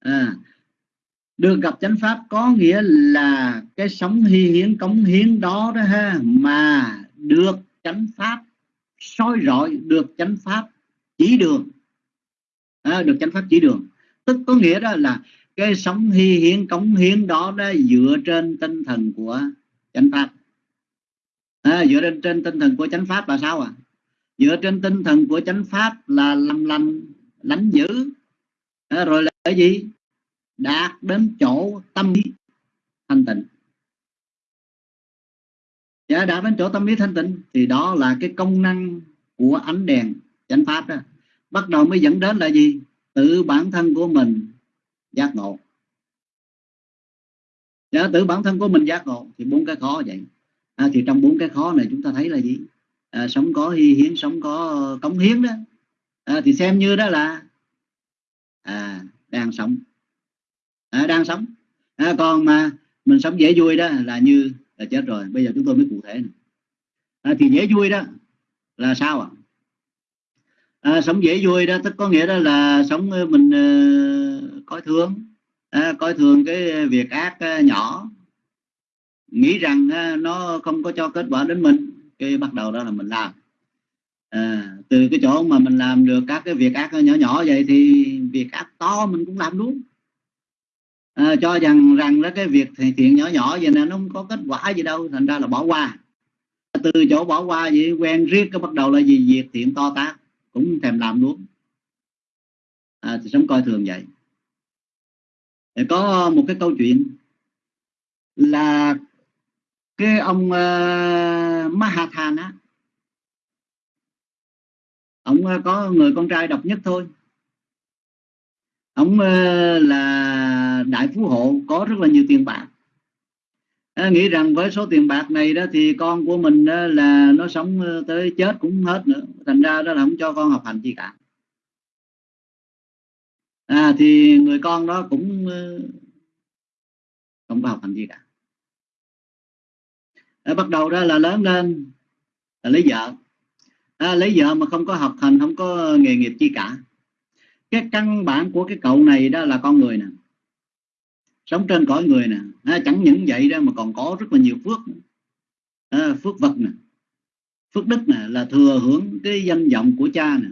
À, được gặp chánh pháp có nghĩa là cái sống hy hiến cống hiến đó đó ha mà được chánh pháp soi rọi được chánh pháp chỉ đường. À, được chánh pháp chỉ đường. Tức có nghĩa đó là cái sống hy hiến cống hiến đó đó dựa trên tinh thần của chánh pháp. À, dựa trên, trên tinh thần của chánh pháp là sao à dựa trên tinh thần của chánh pháp là làm lành lánh giữ, à, rồi là cái gì? Đạt đến chỗ tâm lý thanh tịnh. Dạ, đạt đến chỗ tâm lý thanh tịnh thì đó là cái công năng của ánh đèn chánh pháp đó. Bắt đầu mới dẫn đến là gì? Tự bản thân của mình giác ngộ. Dạ, tự bản thân của mình giác ngộ thì bốn cái khó vậy. À, thì trong bốn cái khó này chúng ta thấy là gì? À, sống có hy hiến sống có cống hiến đó. À, thì xem như đó là à, đang sống. À, đang sống. À, còn mà mình sống dễ vui đó là như là chết rồi. Bây giờ chúng tôi mới cụ thể này. À, thì dễ vui đó là sao ạ? À? à, sống dễ vui đó tức có nghĩa đó là sống mình uh, coi thường. À, coi thường cái việc ác uh, nhỏ. Nghĩ rằng uh, nó không có cho kết quả đến mình cái bắt đầu đó là mình làm. À, từ cái chỗ mà mình làm được các cái việc ác nhỏ nhỏ vậy thì việc ác to mình cũng làm luôn. À, cho rằng rằng đó cái việc thiện nhỏ nhỏ vậy nè nó không có kết quả gì đâu thành ra là bỏ qua. Từ chỗ bỏ qua vậy quen riết cái bắt đầu là gì? Việc thiện to tác cũng thèm làm luôn. À, thì sống coi thường vậy. Thì có một cái câu chuyện là cái ông uh, Mahathan ông uh, có người con trai độc nhất thôi. Ông uh, là đại phú hộ có rất là nhiều tiền bạc. À, nghĩ rằng với số tiền bạc này đó thì con của mình đó là nó sống tới chết cũng hết nữa. Thành ra đó là không cho con học hành gì cả. À, thì người con đó cũng không có học hành gì cả à, bắt đầu đó là lớn lên là lấy vợ. À, lấy vợ mà không có học hành không có nghề nghiệp chi cả. Cái căn bản của cái cậu này đó là con người nè. Sống trên cõi người nè. À, chẳng những vậy đó mà còn có rất là nhiều phước. À, phước vật nè. Phước đức nè là thừa hưởng cái danh vọng của cha nè.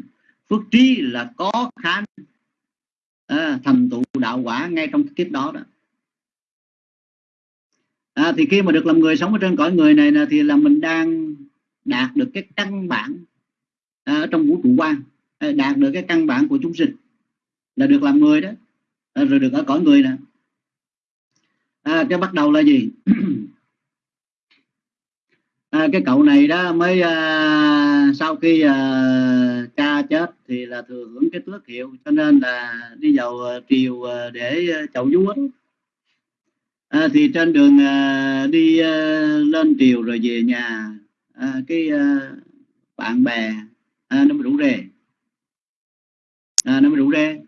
Phước trí là có khả năng à, thành tựu đạo quả ngay trong kiếp đó đó à, thì khi mà được làm người sống ở trên cõi người này là thì là mình đang đạt được cái căn bản à, ở trong vũ trụ quan à, đạt được cái căn bản của chúng sinh. Là được làm người đó à, rồi được ở cõi người nè. À, cái bắt đầu là gì? À, cái cậu này đó mới à, sau khi à, cha chết thì là thừa hưởng cái tước hiệu cho nên là đi vào à, triều à, để chậu chầu vua à, thì trên đường à, đi à, lên triều rồi về nhà à, cái à, bạn bè à, nó mới rủ rê. À, nó mới rủ rê.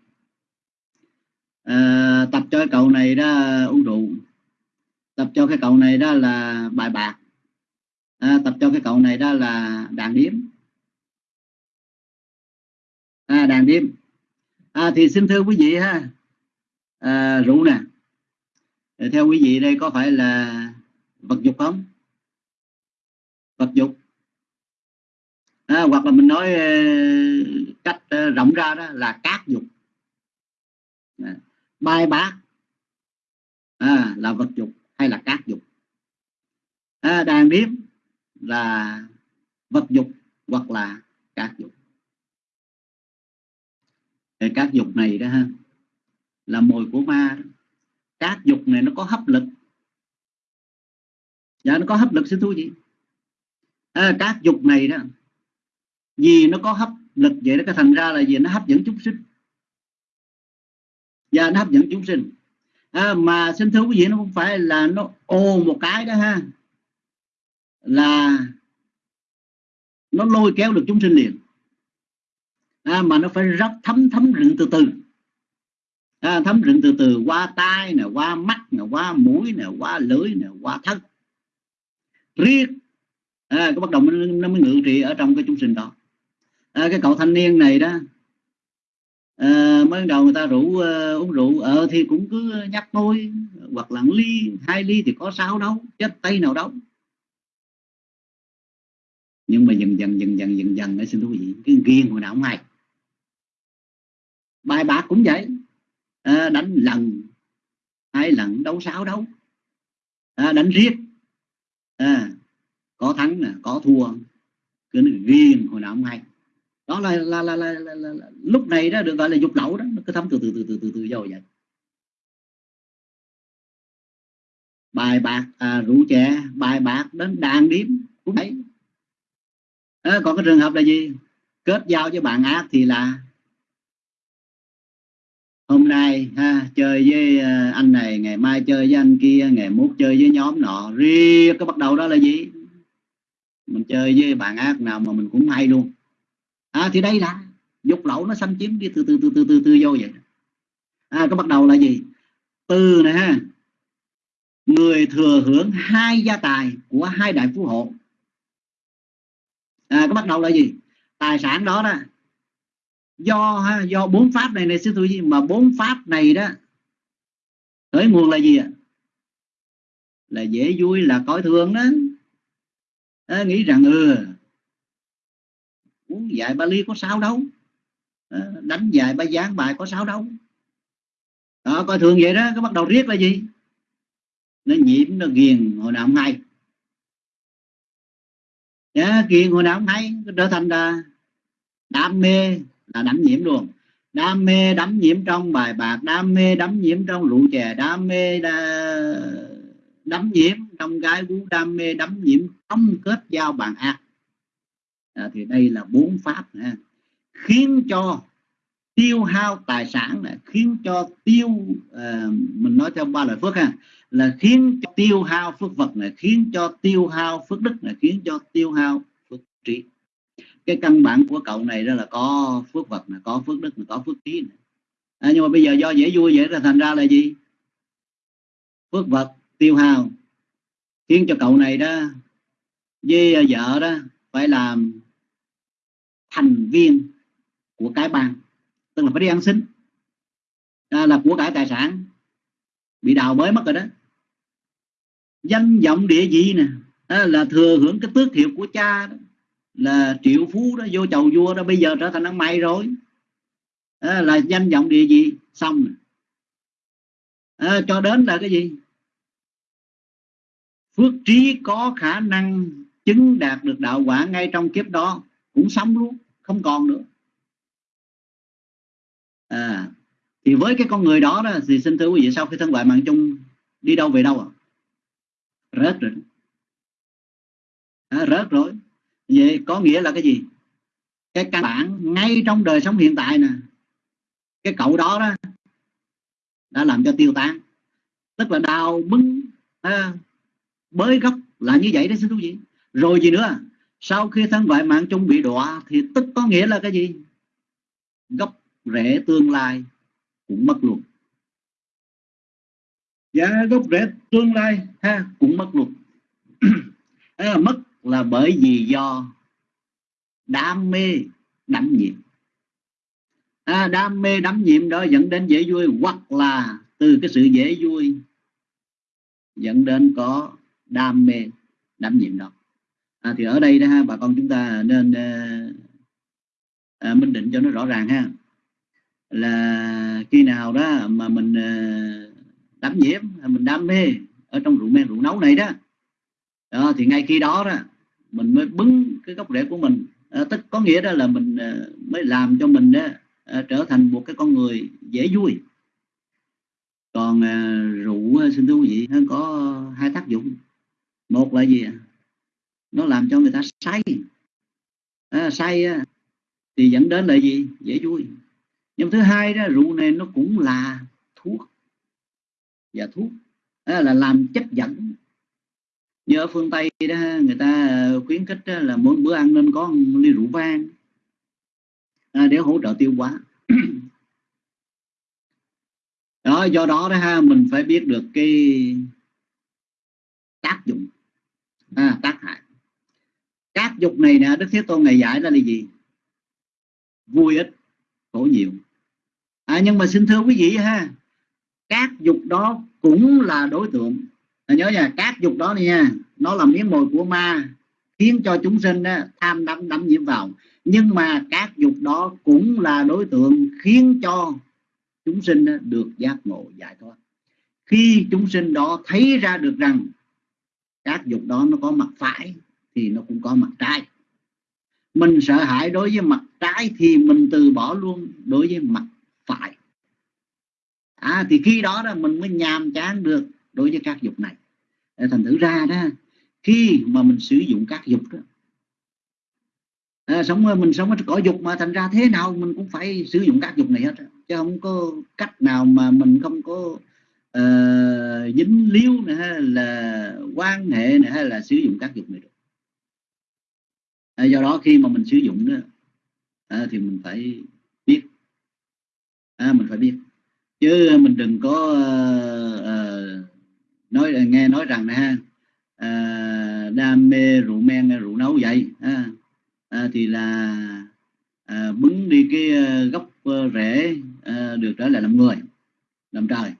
À, tập cho cái cậu này đó uống rượu. Tập cho cái cậu này đó là bài bạc. À, tập cho cái cậu này đó là đàn điếm. À, đàn điếm. À, thì xin thưa quý vị ha. À, rượu nè theo quý vị đây có phải là vật dục không? Vật dục. À, hoặc là mình nói ờ, cách ờ, rộng ra đó là cát dục. À, bài bác à, là vật dục hay là cát dục. À, đàn điếm là vật dục hoặc là cát dục. Thì cát dục này đó ha là mồi của ma đó các dục này nó có hấp lực. Dạ nó có hấp lực xin thú gì à, các dục này đó vì nó có hấp lực vậy đó cái thành ra là gì nó hấp dẫn chúng sinh. Và dạ, nó hấp dẫn chúng sinh. À, mà xin thưa quý vị nó không phải là nó ô một cái đó ha. Là nó lôi kéo được chúng sinh liền. À, mà nó phải rất thấm thấm rừng từ từ à, thấm rừng từ từ qua tai nè qua mắt nè qua mũi nè qua lưỡi nè qua thân. Riết à, cái bắt đầu nó mới ngự trị ở trong cái chúng sinh đó. À, cái cậu thanh niên này đó à, mới đầu người ta rủ uh, uống rượu ờ thì cũng cứ nhắc thôi hoặc là ly hai ly thì có sao đâu chết tay nào đâu. Nhưng mà dần dần dần dần dần dần nó xin thú vị cái ghiền hồi nào không hay. Bài bạc cũng vậy à, đánh lần hai lần đấu sáu đấu, à, đánh riết. À, có thắng nè có thua. Cứ ghiền hồi nào không hay. Đó là là, là, là, là, là, là lúc này đó được gọi là dục lậu đó nó cứ thấm từ từ từ từ từ từ vô vậy. Bài bạc à, rượu chè bài bạc đến đàn điếm cũng đấy à, còn cái trường hợp là gì? Kết giao với bạn ác thì là hôm nay ha chơi với ờ, anh này ngày mai chơi với anh kia ngày mốt chơi với nhóm nọ. Riêng cái bắt đầu đó là gì? Mình chơi với bạn ác nào mà mình cũng hay luôn. À, thì đây là dục lậu nó xâm chiếm đi từ từ từ từ từ từ vô vậy. À, cái bắt đầu là gì? Từ nè ha người thừa hưởng hai gia tài của hai đại phú hộ. À, cái bắt đầu là gì? Tài sản đó đó do ha, do bốn pháp này này sư tôi gì mà bốn pháp này đó khởi nguồn là gì ạ? Là dễ vui là coi thường đó. À, nghĩ rằng ừ uống dạy ba ly có sao đâu. À, đánh dạy ba giảng bài có sao đâu. Đó, coi thường vậy đó cái bắt đầu riết là gì? Nó nhiễm nó ghiền hồi nào không hay. Yeah, ghiền hồi nào không hay trở thành là đam mê là đắm nhiễm luôn. Đam mê đắm nhiễm trong bài bạc đam mê đắm nhiễm trong rượu chè đam mê đắm nhiễm trong gái vú đam mê đắm nhiễm trong kết giao bạn ác. À, thì đây là bốn pháp ha. khiến cho tiêu hao tài sản là khiến cho tiêu à, mình nói theo ba loại phước ha. Là khiến cho tiêu hao phước vật này khiến cho tiêu hao phước đức này khiến cho tiêu hao phước trí cái căn bản của cậu này đó là có phước vật này có phước đức này có phước trí này. À, nhưng mà bây giờ do dễ vui vậy là thành ra là gì? Phước vật tiêu hao. Khiến cho cậu này đó với à, vợ đó phải làm thành viên của cái bang tức là phải đi ăn xin. À, là của cải tài sản. Bị đào bới mất rồi đó. Danh vọng địa vị nè à, là thừa hưởng cái tước hiệu của cha đó là triệu phú đó vô chầu vua đó bây giờ trở thành ăn mày rồi. À, là danh vọng địa vị xong. À, cho đến là cái gì? Phước trí có khả năng chứng đạt được đạo quả ngay trong kiếp đó cũng xong luôn không còn nữa. À, thì với cái con người đó đó thì xin thưa quý vị sau khi thân ngoại mạng chung đi đâu về đâu à? Rớt rồi. À, rớt rồi vậy có nghĩa là cái gì? Cái căn bản ngay trong đời sống hiện tại nè cái cậu đó đó đã làm cho tiêu tan tức là đào bưng à, bới gốc là như vậy đó xin quý vị. Rồi gì nữa? Sau khi thân ngoại mạng chung bị đọa thì tức có nghĩa là cái gì? Gốc rễ tương lai cũng mất luôn. Dạ gốc rễ tương lai ha cũng mất luôn. À, mất là bởi vì do đam mê đắm nhiệm, à, đam mê đắm nhiệm đó dẫn đến dễ vui hoặc là từ cái sự dễ vui dẫn đến có đam mê đắm nhiệm đó. À, thì ở đây đó ha bà con chúng ta nên à, minh định cho nó rõ ràng ha. Là khi nào đó mà mình ờ, à, đắm nhiễm mình đam mê ở trong rượu men rượu nấu này đó đó thì ngay khi đó đó mình mới bứng cái gốc rễ của mình. À, tức có nghĩa đó là mình à, mới làm cho mình đó, à, trở thành một cái con người dễ vui. Còn à, rượu xin thưa quý vị nó có hai tác dụng. Một là gì nó làm cho người ta say. À, say thì dẫn đến là gì? Dễ vui. Nhưng thứ hai đó rượu này nó cũng là thuốc. Và thuốc à, là làm chất dẫn như ở phương tây đó người ta ờ, khuyến khích đó, là mỗi bữa ăn nên có một ly rượu vang à, để hỗ trợ tiêu hóa. Đó do đó đó ha mình phải biết được cái tác dụng à, tác hại. Các dục này nè đức thế tôn ngày giải ra là gì? Vui ít khổ nhiều. À, nhưng mà xin thưa quý vị ha các dục đó cũng là đối tượng à, nhớ nha các dục đó nha. Nó là miếng mồi của ma khiến cho chúng sinh đó, tham đắm đắm nhiễm vào. Nhưng mà các dục đó cũng là đối tượng khiến cho chúng sinh đó, được giác ngộ giải thoát. Khi chúng sinh đó thấy ra được rằng các dục đó nó có mặt phải thì nó cũng có mặt trái. Mình sợ hãi đối với mặt trái thì mình từ bỏ luôn đối với mặt phải. À, thì khi đó đó mình mới nhàm chán được đối với các dục này. Thành thử ra đó khi mà mình sử dụng các dục đó à, sống mình sống ở cỏ dục mà thành ra thế nào mình cũng phải sử dụng các dục này hết chứ không có cách nào mà mình không có uh, dính líu này hay là quan hệ này hay là sử dụng các dục này được. À, do đó khi mà mình sử dụng đó à, thì mình phải biết. À, mình phải biết. Chứ mình đừng có uh, nói nghe nói rằng ha à, đam mê rượu men rượu nấu vậy à, à, thì là à, bứng đi cái à, gốc à, rễ à, được trở lại làm người làm trời.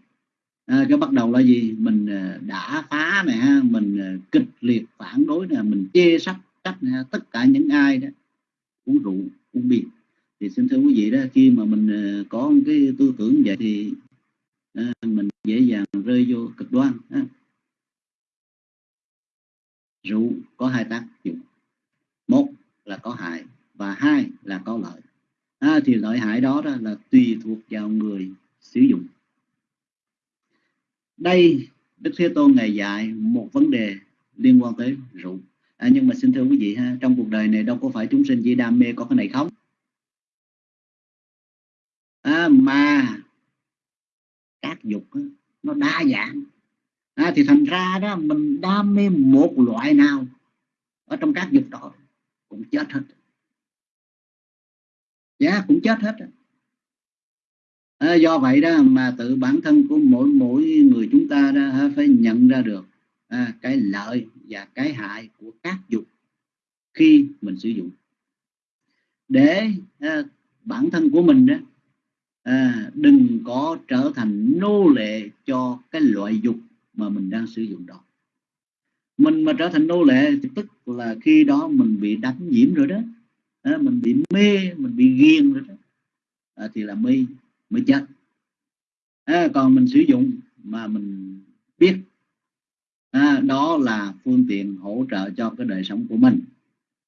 À, cái bắt đầu là gì? Mình à, đã phá này ha mình kịch liệt phản đối nè mình chê sách cách tất cả những ai đó uống rượu uống bia. Thì xin thưa quý vị đó khi mà mình có cái tư tưởng vậy thì À, mình dễ dàng rơi vô cực đoan rượu có hai tác dụng một là có hại và hai là có lợi. À, thì lợi hại đó, đó là tùy thuộc vào người sử dụng. Đây Đức Thế Tôn ngày dạy một vấn đề liên quan tới rượu. À, nhưng mà xin thưa quý vị ha trong cuộc đời này đâu có phải chúng sinh chỉ đam mê có cái này không à, mà các dục đó, nó đa dạng. À, thì thành ra đó mình đam mê một loại nào ở trong các dục đó cũng chết hết. Dạ yeah, cũng chết hết à, do vậy đó mà tự bản thân của mỗi mỗi người chúng ta đó phải nhận ra được à, cái lợi và cái hại của các dục khi mình sử dụng. Để à, bản thân của mình đó à, đừng có trở thành nô lệ cho cái loại dục mà mình đang sử dụng đó. Mình mà trở thành nô lệ thì tức là khi đó mình bị đánh nhiễm rồi đó. À, mình bị mê mình bị ghiền rồi đó. À, thì là mê mới chết. À, còn mình sử dụng mà mình biết à, đó là phương tiện hỗ trợ cho cái đời sống của mình.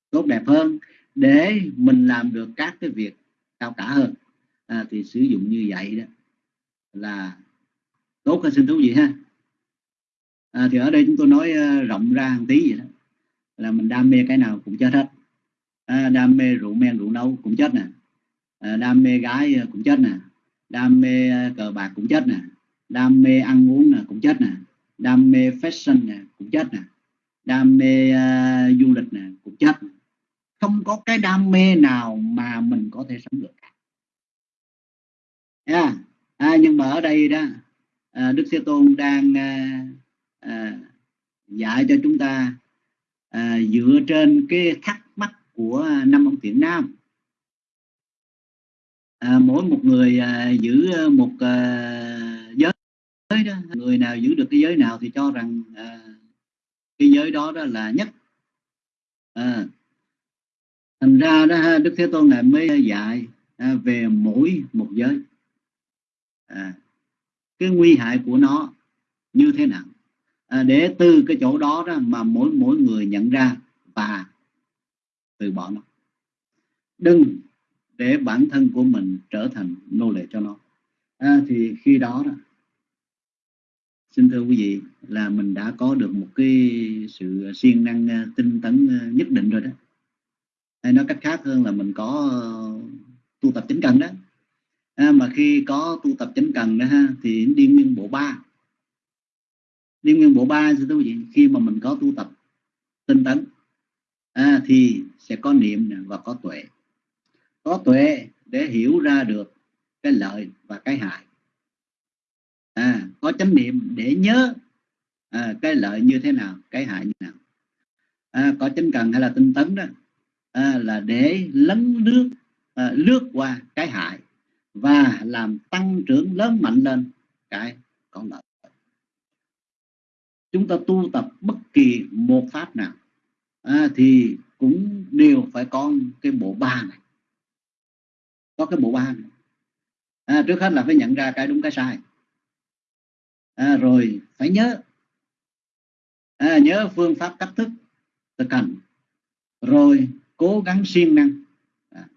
Tốt đẹp hơn để mình làm được các cái việc cao cả hơn à, thì sử dụng như vậy đó là tốt hơn xin thú vị ha. À, thì ở đây chúng tôi nói uh, rộng ra một tí vậy đó là mình đam mê cái nào cũng chết hết. À, đam mê rượu men rượu nấu cũng chết nè. À, đam mê gái à, cũng chết nè. Đam mê à, cờ bạc cũng chết nè. Đam mê ăn uống nè cũng chết nè. Đam mê fashion nè cũng chết nè. Đam mê uh, du lịch nè cũng chết không có cái đam mê nào mà mình có thể sống được yeah. à, nhưng mà ở đây đó à, đức thế tôn đang à, à, dạy cho chúng ta à, dựa trên cái thắc mắc của năm ông thiện nam. À, mỗi một người à, giữ một à, giới đó người nào giữ được cái giới nào thì cho rằng à, cái giới đó đó là nhất. À, thành ra đó đức thế tôn này mới dạy à, về mỗi một giới à, cái nguy hại của nó như thế nào? À, để từ cái chỗ đó đó mà mỗi mỗi người nhận ra và từ bỏ nó. Đừng để bản thân của mình trở thành nô lệ cho nó. À, thì khi đó đó xin thưa quý vị là mình đã có được một cái sự siêng năng à, tinh tấn à, nhất định rồi đó. Hay nói cách khác hơn là mình có ờ, tu tập chính cần đó à, mà khi có tu tập chánh cần đó ha thì đi nguyên bộ ba. Đi nguyên bộ ba thưa quý vị khi mà mình có tu tập tinh tấn à, thì sẽ có niệm và có tuệ. Có tuệ để hiểu ra được cái lợi và cái hại. À, có chánh niệm để nhớ à, cái lợi như thế nào cái hại như thế nào. À, có chánh cần hay là tinh tấn đó à, là để lấn nước à, lướt qua cái hại và làm tăng trưởng lớn mạnh lên cái con lợi chúng ta tu tập bất kỳ một pháp nào à, thì cũng đều phải có cái bộ ba này. Có cái bộ ba này. À, trước hết là phải nhận ra cái đúng cái sai. À, rồi phải nhớ à, nhớ phương pháp cách thức thực hành. Rồi cố gắng siêng năng. À,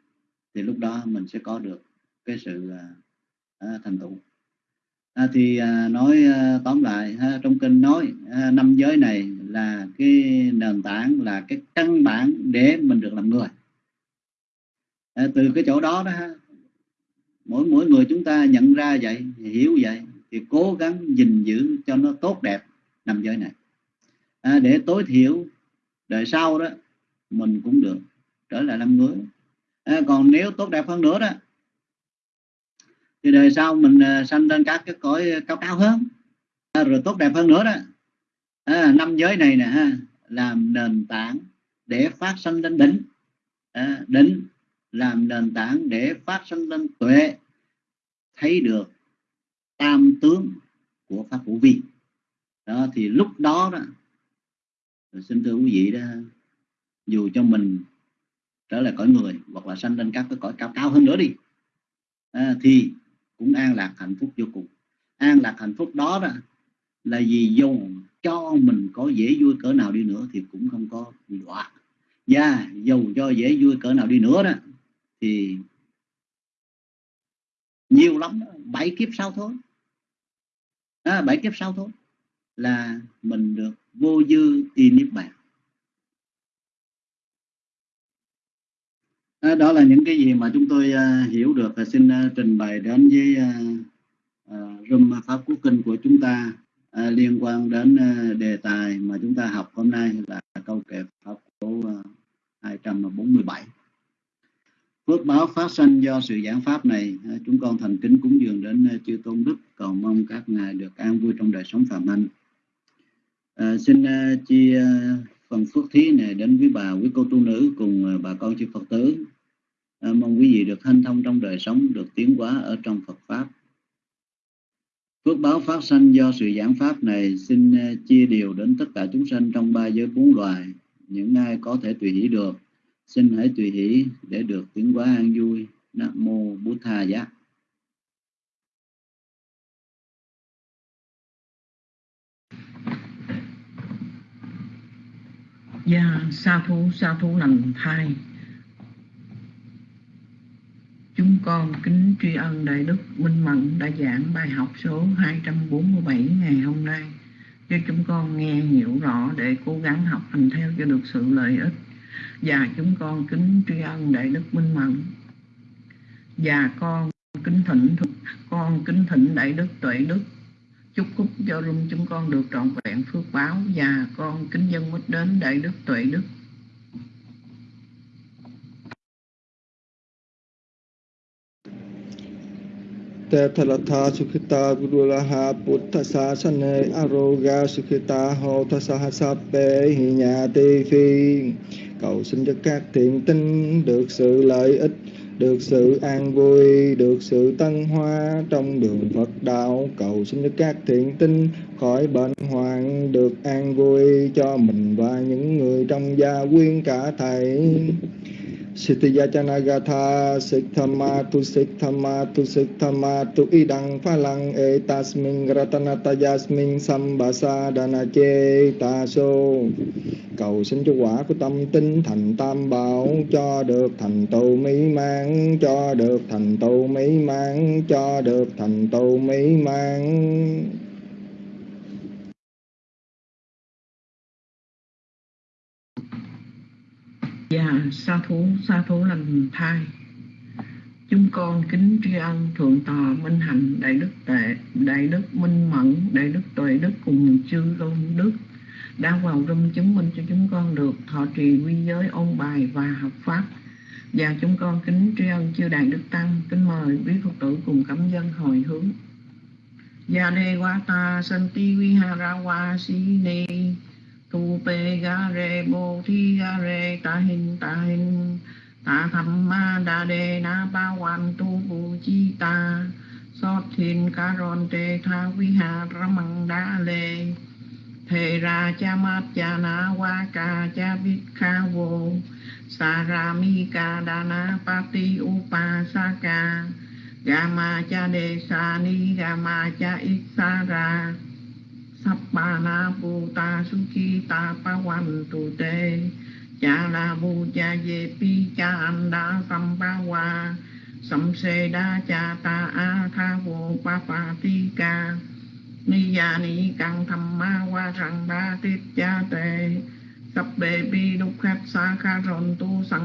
thì lúc đó mình sẽ có được cái sự à, à, thành tựu. À, thì à, nói à, tóm lại ha, trong kinh nói à, năm giới này là cái nền tảng là cái căn bản để mình được làm người. À, từ cái chỗ đó đó ha, mỗi mỗi người chúng ta nhận ra vậy hiểu vậy thì cố gắng gìn giữ cho nó tốt đẹp năm giới này. À, để tối thiểu đời sau đó mình cũng được trở lại làm người. À, còn nếu tốt đẹp hơn nữa đó thì đời sau mình à, sanh lên các cái cõi à, cao cao hơn à, rồi tốt đẹp hơn nữa đó. À, năm giới này nè làm nền tảng để phát sanh lên đỉnh. À, đỉnh làm nền tảng để phát sanh lên tuệ thấy được tam tướng của pháp vũ vi. Đó thì lúc đó đó xin thưa quý vị đó dù cho mình trở lại cõi người hoặc là sanh lên các cái cõi cao cao hơn nữa đi à, thì cũng an lạc hạnh phúc vô cùng. An lạc hạnh phúc đó đó là vì dù cho mình có dễ vui cỡ nào đi nữa thì cũng không có bị đọa. Và dù cho dễ vui cỡ nào đi nữa đó thì nhiều lắm đó, bảy kiếp sau thôi. À, bảy kiếp sau thôi là mình được vô dư y niết bàn. Đó là những cái gì mà chúng tôi uh, hiểu được và xin uh, trình bày đến với uh, uh, room pháp quốc kinh của chúng ta uh, liên quan đến uh, đề tài mà chúng ta học hôm nay là câu kệ pháp số uh, 247 phước báo phát sinh do sự giảng pháp này uh, chúng con thành kính cúng dường đến uh, chư tôn đức cầu mong các ngài được an vui trong đời sống phạm hạnh. Uh, xin uh, chia uh, phần phước thí này đến với bà quý cô tu nữ cùng bà con chư Phật tử. Ờ, mong quý vị được hanh thông trong đời sống, được tiến hóa ở trong Phật Pháp. Phước báo phát sanh do sự giảng Pháp này xin ờ, chia đều đến tất cả chúng sanh trong ba giới bốn loài. Những ai có thể tùy hỷ được, xin hãy tùy hỷ để được tiến hóa an vui. Nam Mô Bút Tha Giác. Dạ, sa thú, sa thú lành thai Chúng con kính tri ân Đại Đức Minh Mẫn đã giảng bài học số 247 ngày hôm nay cho chúng con nghe hiểu rõ để cố gắng học hành theo cho được sự lợi ích. Và chúng con kính tri ân Đại Đức Minh Mẫn. Và con kính thỉnh con kính thỉnh Đại Đức Tuệ Đức chúc phúc cho rung chúng con được trọn vẹn phước báo và con kính dân mít đến Đại Đức Tuệ Đức Tethalatha Sukhita Gurulaha Buddha Sasane Aroga Sukhita Hồ Tha Sahasape Hinyati Phi Cầu xin cho các thiện tinh được sự lợi ích được sự an vui, được sự tân hoa trong đường Phật đạo, cầu xin cho các thiện tinh khỏi bệnh hoạn, được an vui cho mình và những người trong gia quyến cả thầy. Siddhyajanagata Sikhamatu Sikhamatu Sikhamatu Idang Phalang etasming ratanatayasming Sambasa Danache Taso Cầu xin cho quả của tâm tinh thành tam bảo, Cho được thành tựu mỹ mãn, Cho được thành tựu mỹ mãn, Cho được thành tựu mỹ mãn. Dạ, sa thú, sa thú lành thai. Chúng con kính tri ân Thượng tọa Minh Hạnh Đại Đức Tệ, Đại Đức Minh Mẫn, Đại Đức Tuệ Đức cùng chư Tôn Đức đã vào rung chứng minh cho chúng con được thọ trì quy giới ôn bài và học pháp. Và chúng con kính tri ân chư Đại Đức Tăng, kính mời quý Phật tử cùng cảm dân hồi hướng. Gia đề santi vihara wa tu pe ga re bo thi ga re, ta hin ta hin ta tham ma đa đề na ba wan tu bu chi ta. Sót thiên ca ron te tha vi hà ramang đa lê. Thề ra cha mát cha na wa ca cha bít kha vô sa ra mi ca đa na pa ti upa sa ca. Gama cha đề sa ni gama cha ít sa ra. Sappana na Sukhita Pavantu tu te Cha la Yepi cha ye pi cha an da sam pa wa Sam se cha ta a tha vô pa pa ti ca Ni ya ni tham ma wa ba tít cha te Sắp bi đúc khát sa tu sang